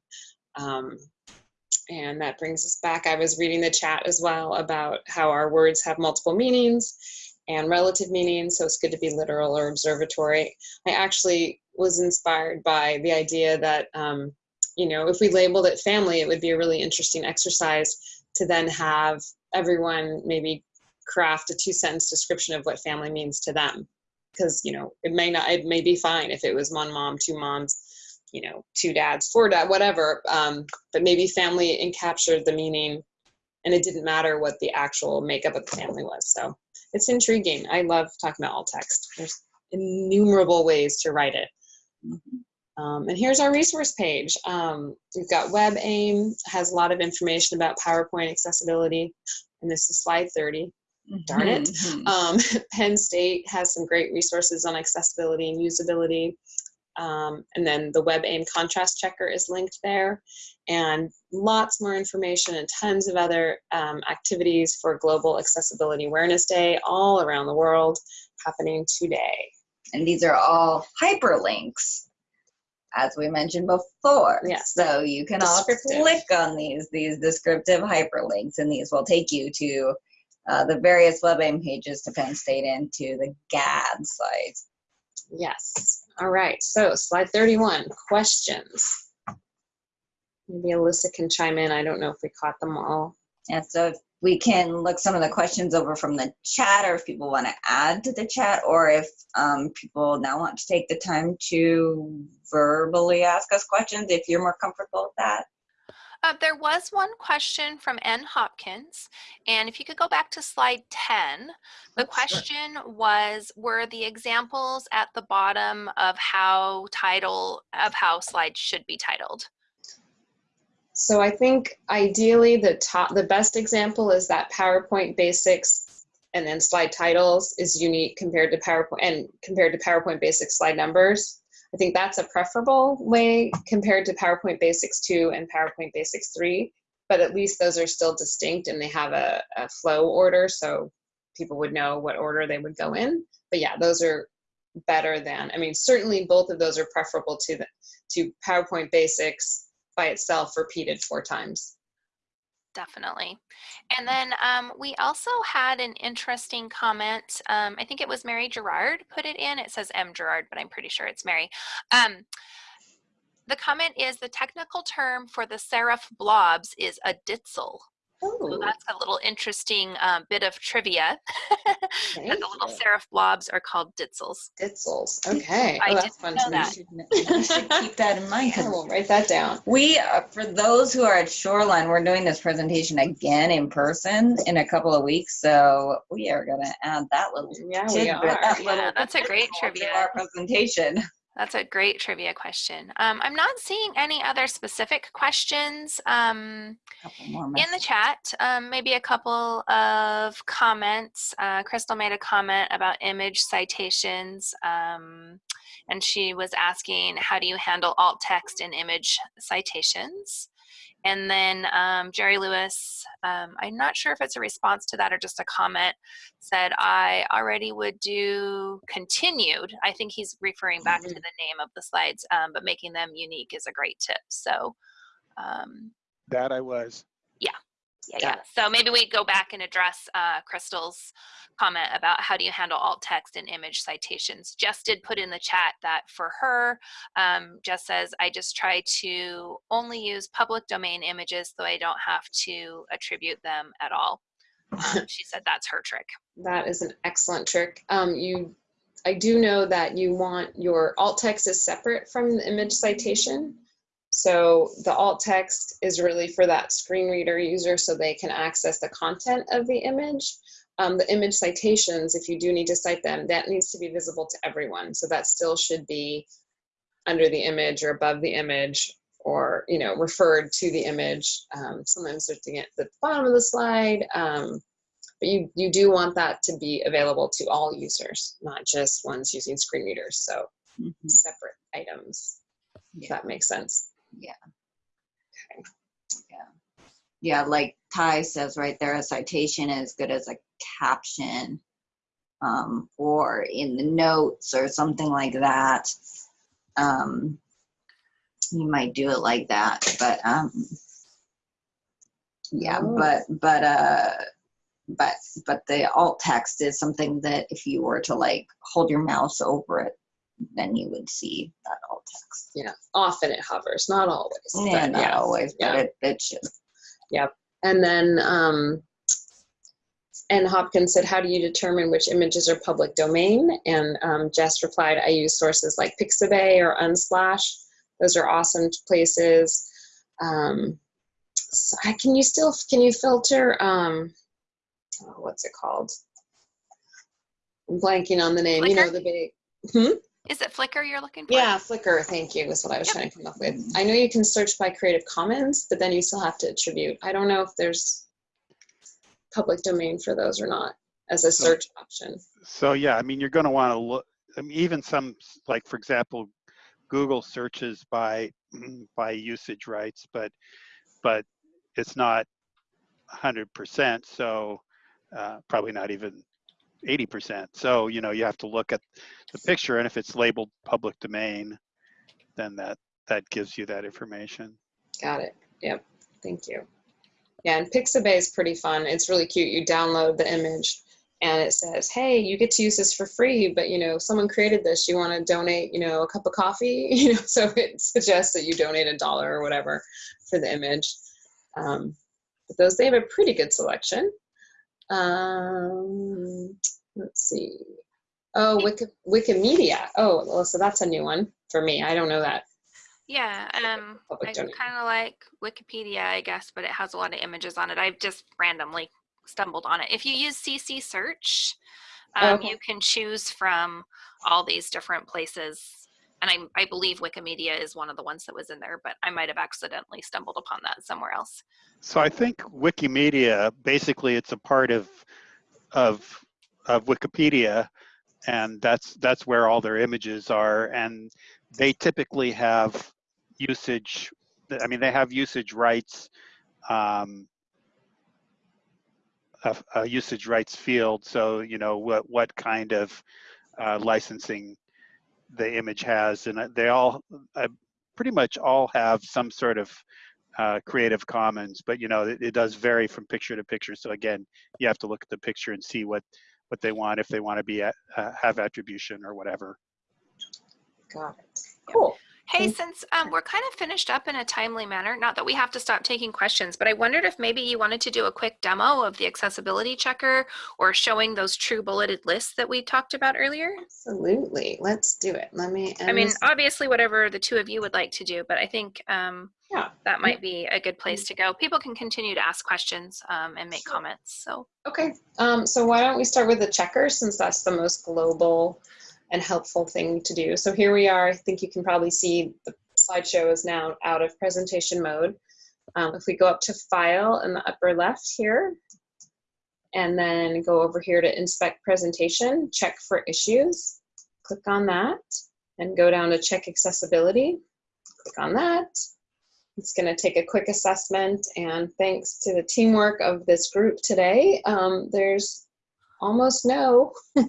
And that brings us back. I was reading the chat as well about how our words have multiple meanings and relative meaning, so it's good to be literal or observatory. I actually was inspired by the idea that, um, you know, if we labeled it family, it would be a really interesting exercise to then have everyone maybe craft a two sentence description of what family means to them. Because, you know, it may not, it may be fine if it was one mom, two moms, you know, two dads, four dad, whatever. Um, but maybe family encaptured the meaning and it didn't matter what the actual makeup of the family was. So it's intriguing. I love talking about alt text. There's innumerable ways to write it. Um, and here's our resource page. Um, we've got WebAIM, has a lot of information about PowerPoint accessibility. And this is slide 30 darn it. Mhm. Um, Penn State has some great resources on accessibility and usability. Um, and then the WebAIM contrast checker is linked there. And lots more information and tons of other um, activities for Global Accessibility Awareness Day all around the world happening today. And these are all hyperlinks, as we mentioned before. Yes. So you can all click on these, these descriptive hyperlinks, and these will take you to uh, the various WebAIM pages to Penn State and to the GAAD site. Yes. All right. So slide 31, questions. Maybe Alyssa can chime in. I don't know if we caught them all. And so if we can look some of the questions over from the chat, or if people want to add to the chat, or if um, people now want to take the time to verbally ask us questions, if you're more comfortable with that. Uh, there was one question from N. Hopkins, and if you could go back to slide 10, the sure. question was, were the examples at the bottom of how title, of how slides should be titled? So I think ideally the top, the best example is that PowerPoint basics and then slide titles is unique compared to PowerPoint and compared to PowerPoint basics slide numbers. I think that's a preferable way compared to PowerPoint basics 2 and PowerPoint basics 3, but at least those are still distinct and they have a, a flow order so people would know what order they would go in. But yeah, those are better than, I mean, certainly both of those are preferable to the, to PowerPoint basics by itself repeated four times. Definitely. And then um, we also had an interesting comment. Um, I think it was Mary Gerard put it in. It says M Gerard, but I'm pretty sure it's Mary. Um, the comment is the technical term for the serif blobs is a ditzel. So Oh, that's a little interesting um, bit of trivia. that the little serif blobs are called ditzels. Ditzels. Okay. I oh, that's fun know to that. know. You should keep that in mind. 'cause we'll write that down. We, uh, for those who are at Shoreline, we're doing this presentation again in person in a couple of weeks. So we are going to add that little Yeah, we tidbit, are. that Yeah, little that's a great trivia. our presentation. That's a great trivia question. Um, I'm not seeing any other specific questions. Um, in the chat, um, maybe a couple of comments. Uh, Crystal made a comment about image citations. Um, and she was asking, how do you handle alt text and image citations? And then um, Jerry Lewis, um, I'm not sure if it's a response to that or just a comment, said, I already would do continued. I think he's referring back to the name of the slides, um, but making them unique is a great tip. So, um, That I was. Yeah, yeah. So maybe we go back and address uh, Crystal's comment about how do you handle alt text and image citations. Jess did put in the chat that for her, um, Jess says, I just try to only use public domain images so I don't have to attribute them at all. Um, she said that's her trick. That is an excellent trick. Um, you, I do know that you want your alt text is separate from the image citation. So the alt text is really for that screen reader user so they can access the content of the image. Um, the image citations, if you do need to cite them, that needs to be visible to everyone. So that still should be under the image or above the image or, you know, referred to the image. Um, sometimes they're at the bottom of the slide. Um, but you, you do want that to be available to all users, not just ones using screen readers. So Mhm. separate items, if that makes sense. Yeah, Okay. Yeah. Yeah, like Ty says right there, a citation is good as a caption um, or in the notes or something like that. Um, you might do it like that, but um, yeah, Oh. but but uh, but but the alt text is something that if you were to like hold your mouse over it, then you would see that alt text. Yeah, often it hovers, not always. Yeah, but not yeah. always, but yeah. it, it should. And then, um, N. Hopkins said, how do you determine which images are public domain? And um, Jess replied, I use sources like Pixabay or Unsplash. Those are awesome places. Um, so I- can you still, can you filter, um, oh, what's it called? I'm blanking on the name, you know, Flickr? the big, hmm? Is it Flickr you're looking for? Yeah, Flickr, thank you, is what I was trying to come up with. I know you can search by Creative Commons, but then you still have to attribute. I don't know if there's public domain for those or not as a search option. So yeah, I mean, you're going to want to look. I mean, even some, like for example, Google searches by by usage rights, but but it's not 100%. So uh, probably not even 80%. So you know, you have to look at the picture, and if it's labeled public domain, then that that gives you that information. Got it. Yep, thank you. Yeah, and Pixabay is pretty fun. It's really cute. You download the image and it says, hey, you get to use this for free, but you know, someone created this. You want to donate, you know, a cup of coffee, you know, so it suggests that you donate a dollar or whatever for the image. Um, but those, they have a pretty good selection. Um, let's see. Oh, Wiki, Wikimedia. Oh, well, so that's a new one for me. I don't know that. Yeah, um, I domain. kind of like Wikipedia, I guess, but it has a lot of images on it. I've just randomly stumbled on it. If you use CC search, um, Okay. you can choose from all these different places. And I, I believe Wikimedia is one of the ones that was in there, but I might have accidentally stumbled upon that somewhere else. So I think Wikimedia, basically, it's a part of of of Wikipedia, and that's that's where all their images are, and they typically have usage. I mean, they have usage rights, um, a, a usage rights field. So you know what what kind of uh, licensing the image has, and uh, they all uh, pretty much all have some sort of uh, Creative Commons, but you know it, it does vary from picture to picture. So again, you have to look at the picture and see what what they want if they want to be at, uh, have attribution or whatever. Got it. Cool. Hey, since um, we're kind of finished up in a timely manner, not that we have to stop taking questions, but I wondered if maybe you wanted to do a quick demo of the accessibility checker or showing those true bulleted lists that we talked about earlier. Absolutely. Let's do it. Let me. I mean, obviously, whatever the two of you would like to do, but I think um, Yeah. that might be a good place to go. People can continue to ask questions um, and make Sure. comments. So, Okay. Um, so why don't we start with the checker since that's the most global and helpful thing to do. So here we are. I think you can probably see the slideshow is now out of presentation mode. Um, if we go up to File in the upper left here, and then go over here to Inspect Presentation, check for issues. Click on that. and go down to check accessibility. Click on that. It's going to take a quick assessment, and thanks to the teamwork of this group today, um, there's almost no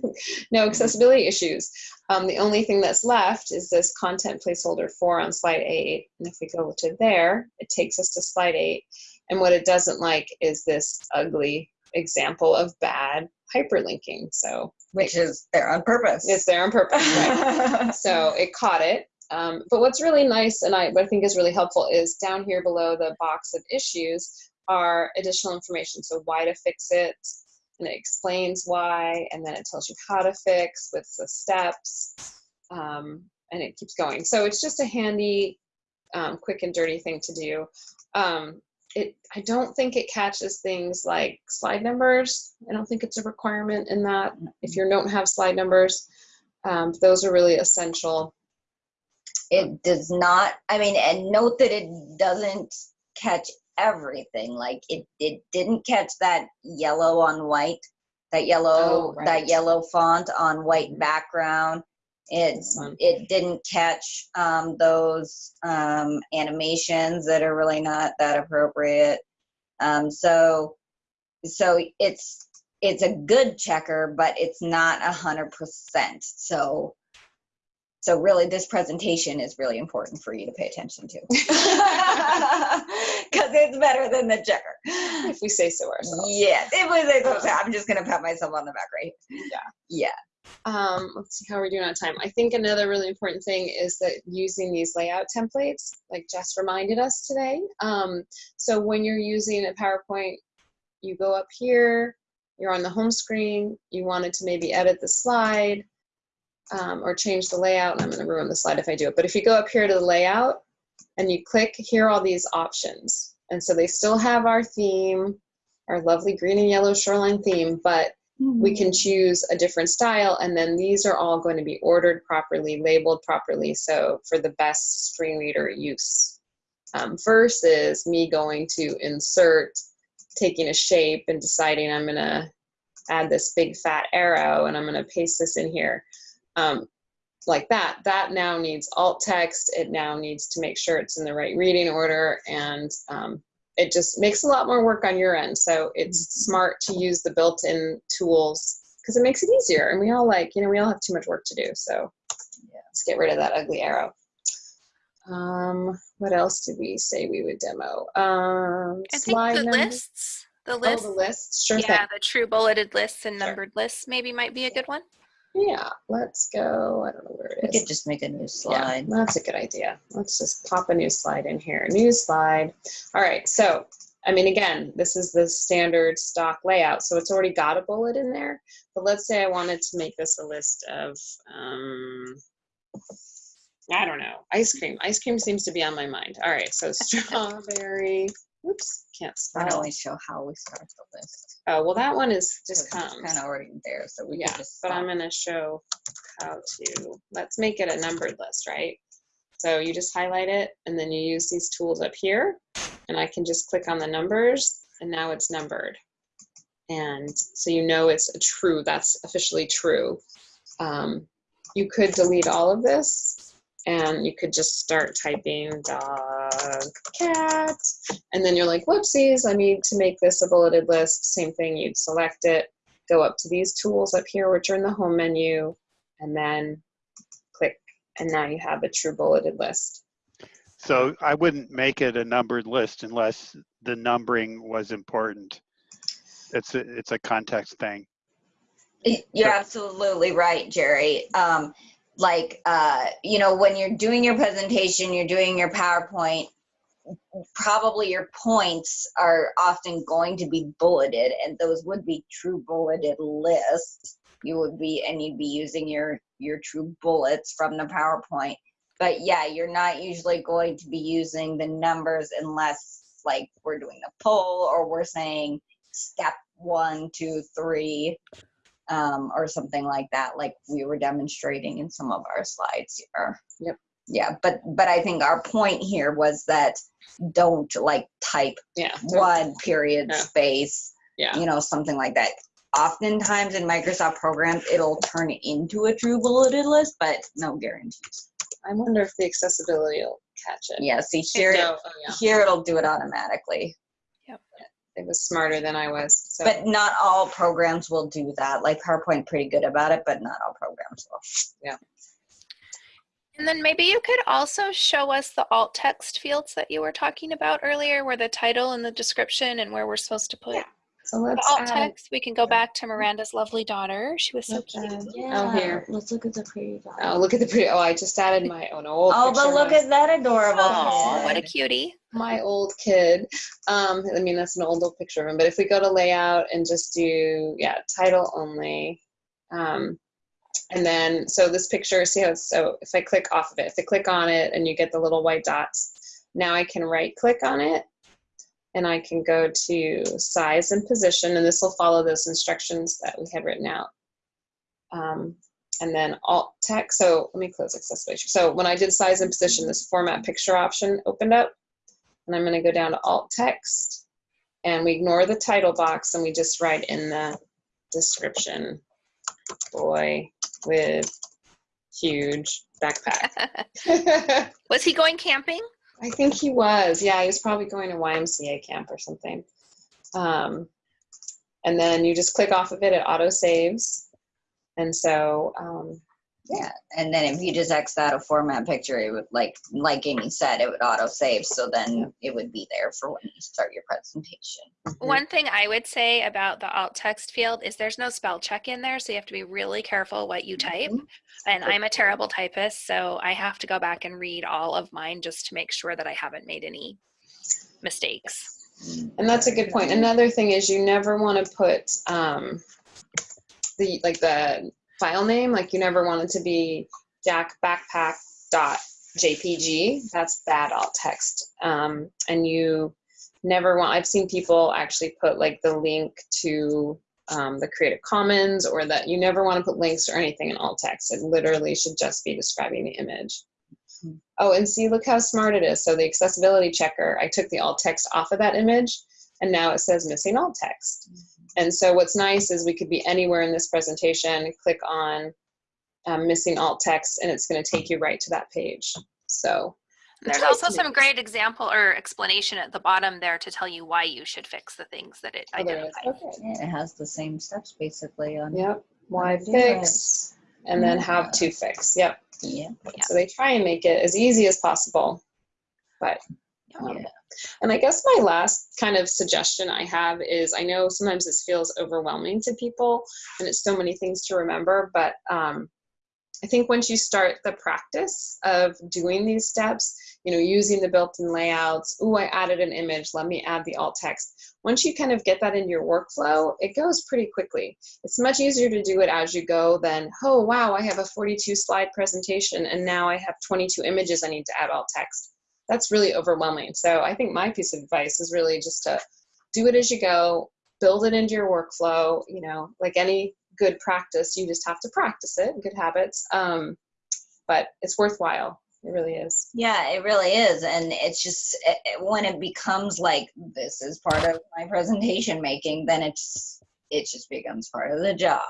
no accessibility issues. Um, the only thing that's left is this content placeholder four on slide eight. And if we go to there, it takes us to slide eight. And what it doesn't like is this ugly example of bad hyperlinking. So Which is there on purpose. it's there on purpose, right? so it caught it. Um, but what's really nice and I, what I think is really helpful is down here below the box of issues are additional information. So why to fix it, and it explains why, and then it tells you how to fix with the steps, um, and it keeps going. So it's just a handy, um, quick and dirty thing to do. Um, it, I don't think it catches things like slide numbers. I don't think it's a requirement in that if you don't have slide numbers. Um, those are really essential. It does not i mean and note that it doesn't catch everything like it it didn't catch that yellow on white that yellow Oh, right. that yellow font on white background. It it didn't catch um, those um, animations that are really not that appropriate. Um, so so it's it's a good checker but it's not a hundred percent. So so really this presentation is really important for you to pay attention to because it's better than the checker If we say so ourselves. yeah it was it's okay. i'm just gonna pat myself on the back right here. yeah Um, let's see how we're doing on time. I think another really important thing is that using these layout templates, like Jess reminded us today. Um, so when you're using a PowerPoint, you go up here, you're on the home screen, you wanted to maybe edit the slide um, or change the layout, and I'm going to ruin the slide if I do it. But if you go up here to the layout and you click, here are all these options. And so they still have our theme, our lovely green and yellow shoreline theme, but we can choose a different style and then these are all going to be ordered properly labeled properly so for the best screen reader use um, versus me going to insert taking a shape and deciding i'm going to add this big fat arrow and i'm going to paste this in here um, like that that now needs alt text it now needs to make sure it's in the right reading order and um, it just makes a lot more work on your end. So it's smart to use the built-in tools because it makes it easier. And we all like, you know, we all have too much work to do. So yeah, let's get rid of that ugly arrow. Um, what else did we say we would demo? Um, I think the number- lists, the Oh, lists, the lists. Sure yeah, thing. the true bulleted lists and Sure. numbered lists maybe might be a good one. Yeah, let's go. I don't know where we it could just make a new slide. Yeah, slide that's a good idea. Let's just pop a new slide in here. New slide. All right, so, I mean, again, this is the standard stock layout, so it's already got a bullet in there. But let's say I wanted to make this a list of, um, I don't know, ice cream. Ice cream seems to be on my mind. All right, so strawberry, oops, can't don't spell. we show how we start the list Oh, well, that one is just kind of already there so we Yeah, could just but I'm stop. gonna show how to, let's make it a numbered list, right? So you just highlight it and then you use these tools up here and I can just click on the numbers and now it's numbered. And so you know it's a true, that's officially true. Um, you could delete all of this and you could just start typing dog, cat, and then you're like, whoopsies, I need to make this a bulleted list. Same thing, you'd select it, go up to these tools up here, which are in the home menu, and then click, and now you have a true bulleted list. So I wouldn't make it a numbered list unless the numbering was important. It's a, it's a context thing. You're So- absolutely right, Jerry. Um, like, uh, you know, when you're doing your presentation, you're doing your PowerPoint, probably your points are often going to be bulleted, and those would be true bulleted lists. You would be, and you'd be using your your true bullets from the PowerPoint. But yeah, you're not usually going to be using the numbers unless, like, we're doing a poll or we're saying step one, two, three um, or something like that, like we were demonstrating in some of our slides here. Yep. Yeah, but but I think our point here was that don't like type Yeah. one period Yeah. space, Yeah. you know, something like that. oftentimes in Microsoft programs, it'll turn into a true bulleted list, but no guarantees. I wonder if the accessibility will catch it. Yeah, see here, No, oh, yeah. here it'll do it automatically. It was smarter than I was. So. But not all programs will do that. Like PowerPoint pretty good about it, but not all programs will. Yeah. And then maybe you could also show us the alt text fields that you were talking about earlier, where the title and the description and where we're supposed to put Yeah, so let's alt add text. We can go back to Miranda's lovely daughter. She was so cute. add- Oh, here. Let's look at the pretty. Oh, look at the pretty. Oh, I just added my own old. Oh, but look at that adorable. Oh, what a cutie. my old kid. Um, I mean, that's an old, old picture of him. But if we go to layout and just do, yeah, title only. Um, and then, so this picture, see how it's, so if I click off of it, if I click on it and you get the little white dots, now I can right click on it and I can go to size and position, and this will follow those instructions that we had written out. Um, and then alt text. So let me close accessibility. So when I did size and position, this format picture option opened up. And I'm going to go down to alt text. And we ignore the title box and we just write in the description boy with huge backpack. Was he going camping? Think he was. Yeah, he was probably going to YMCA camp or something. Um, and then you just click off of it, it auto saves. And so, um, Yeah, and then if you just X out a format picture, it would like like Amy said, it would auto save. So then it would be there for when you start your presentation. Mm-hmm. One thing I would say about the alt text field is there's no spell check in there, so you have to be really careful what you mm-hmm. type. And I'm a terrible typist, so I have to go back and read all of mine just to make sure that I haven't made any mistakes. Mm-hmm. And that's a good point. Another thing is you never want to put um, the like the file name. Like you never want it to be Jack Backpack dot JPG. That's bad alt text. Um, and you never want. I've seen people actually put like the link to um, the Creative Commons or that you never want to put links or anything in alt text. It literally should just be describing the image. Oh, and see, look how smart it is. So the accessibility checker, I took the alt text off of that image and now it says missing alt text. And so what's nice is we could be anywhere in this presentation, click on um, missing alt text, and it's going to take you right to that page. So There's also some great example or explanation at the bottom there to tell you why you should fix the things that it oh, there it is. identifies. Okay. Yeah, it has the same steps basically on. Yep. Why How to do it. fix, and then how to fix. Yep. Yeah. Yeah. So they try and make it as easy as possible. But um, Yeah. And I guess my last kind of suggestion I have is I know sometimes this feels overwhelming to people and it's so many things to remember, but um, I think once you start the practice of doing these steps, you know, using the built-in layouts, ooh, I added an image, let me add the alt text. Once you kind of get that in your workflow, it goes pretty quickly. It's much easier to do it as you go than, oh, wow, I have a 42 slide presentation and now I have 22 images I need to add alt text that's really overwhelming. So I think my piece of advice is really just to do it as you go, build it into your workflow. You know, like any good practice, you just have to practice it, good habits. Um, but it's worthwhile. It really is. Yeah, it really is. And it's just it, it- when it becomes like this is part of my presentation making, then it's it just becomes part of the job.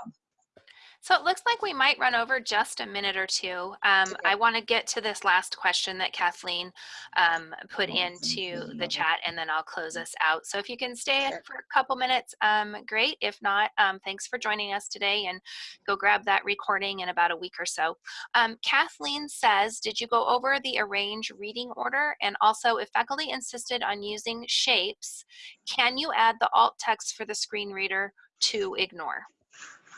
So it looks like we might run over just a minute or two. Um, I want to get to this last question that Kathleen um, put into the chat and then I'll close us out. So if you can stay for a couple minutes, um, great. If not, um, thanks for joining us today and go grab that recording in about a week or so. Um, Kathleen says, did you go over the arrange reading order? And also if faculty insisted on using shapes, can you add the alt text for the screen reader to ignore?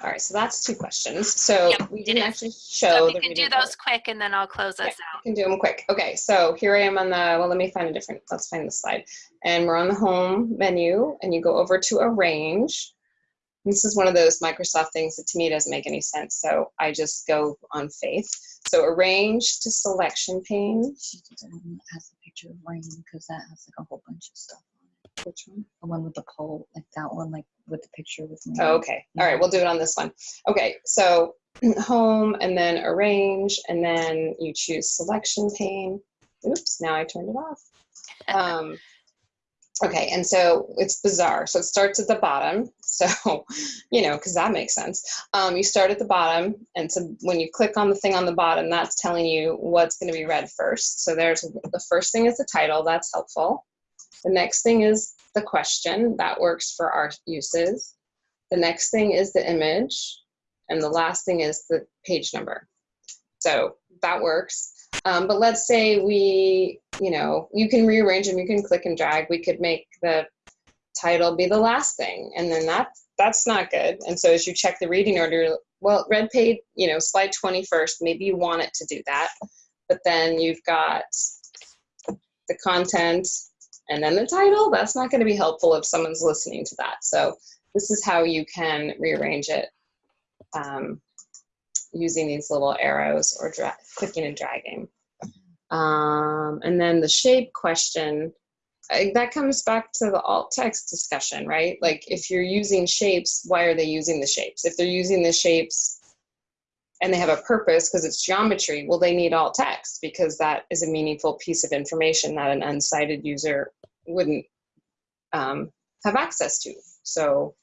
All right, so that's two questions. So Yep, we didn't is. actually So show if the you can do reading order. those quick and then I'll close us I out. can do them quick. Okay, so here I am on the, well, let me find a different, let's find the slide. And we're on the home menu and you go over to arrange. This is one of those Microsoft things that to me doesn't make any sense. So I just go on faith. So arrange to selection pane. She doesn't has a picture of rain because that has like a whole bunch of stuff on it. Which one? The one with the pole, like that one, like with the picture with me. Oh, okay. All right, we'll do it on this one. Okay, so home and then arrange and then you choose selection pane. Oops, now I turned it off. Um, Okay, and so it's bizarre. So it starts at the bottom. So, you know, because that makes sense. Um, you start at the bottom, and so when you click on the thing on the bottom, that's telling you what's going to be read first. So there's the first thing is the title. That's helpful. The next thing is the question. That works for our uses. The next thing is the image, and the last thing is the page number. So that works. Um, but let's say we, you know, you can rearrange them, you can click and drag. We could make the title be the last thing, and then that that's not good. And so as you check the reading order, well, red page, you know, slide 21st, maybe you want it to do that. But then you've got the content and then the title. That's not going to be helpful if someone's listening to that. So this is how you can rearrange it um, using these little arrows or clicking and dragging. Um, and then the shape question, I, that comes back to the alt text discussion, right? Like if you're using shapes, why are they using the shapes? If they're using the shapes and they have a purpose because it's geometry, well, they need alt text because that is a meaningful piece of information that an unsighted user wouldn't um, have access to. So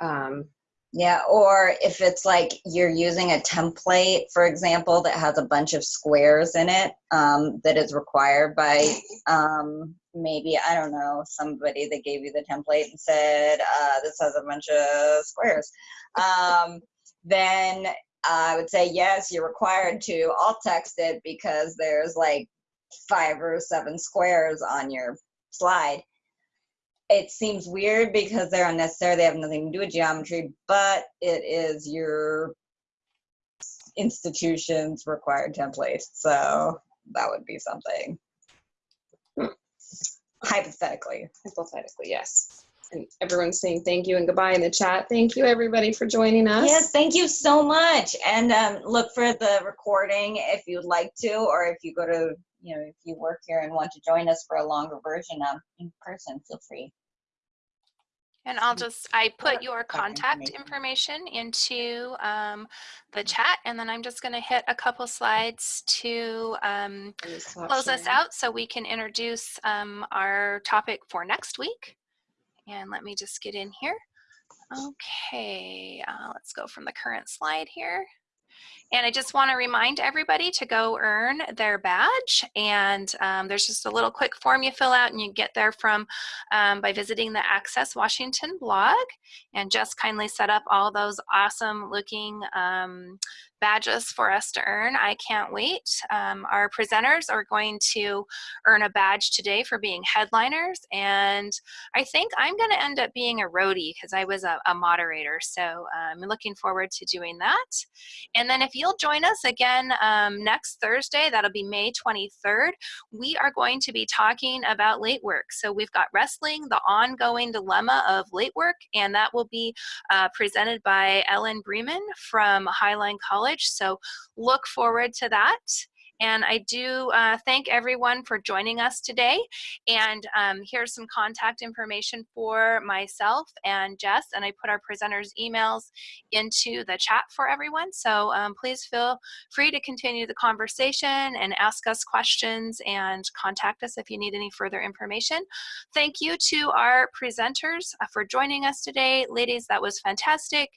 um, Yeah, or if it's like you're using a template, for example, that has a bunch of squares in it um, that is required by um, maybe, I don't know, somebody that gave you the template and said, uh, this has a bunch of squares, um, then I would say, yes, you're required to alt text it because there's like five or seven squares on your slide it seems weird because they're unnecessary. They have nothing to do with geometry, but it is your institution's required template. So that would be something. Hypothetically. hypothetically, yes. And everyone's saying thank you and goodbye in the chat. Thank you, everybody, for joining us. Yes, thank you so much. And um, look for the recording if you'd like to, or if you go to, you know, if you work here and want to join us for a longer version um, in person, feel free. And I'll just, I put your contact contact information into um, the chat, and then I'm just going to hit a couple slides to um, Can you stop close us out so we can introduce um, our topic for next week. And let me just get in here. Okay, uh, let's go from the current slide here. And I just want to remind everybody to go earn their badge. And um, there's just a little quick form you fill out and you get there from um, by visiting the Access Washington blog. And just kindly set up all those awesome looking um, badges for us to earn. I can't wait. Um, our presenters are going to earn a badge today for being headliners. And I think I'm going to end up being a roadie because I was a, a moderator. So I'm looking forward to doing that. And then if you'll join us again um, next Thursday, that'll be May 23rd, we are going to be talking about late work. So we've got wrestling, the ongoing dilemma of late work, and that will be uh, presented by Ellen Bremen from Highline College. So look forward to that. And I do uh, thank everyone for joining us today. And um, here's some contact information for myself and Jess. And I put our presenters' emails into the chat for everyone. So um, please feel free to continue the conversation and ask us questions and contact us if you need any further information. Thank you to our presenters uh, for joining us today. Ladies, that was fantastic.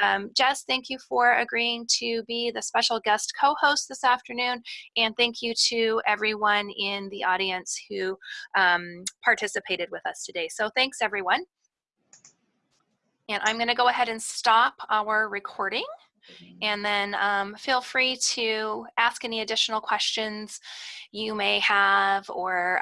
Um, Jess, thank you for agreeing to be the special guest co-host this afternoon. And thank you to everyone in the audience who um, participated with us today. So thanks everyone. And I'm gonna go ahead and stop our recording. And then um, feel free to ask any additional questions you may have or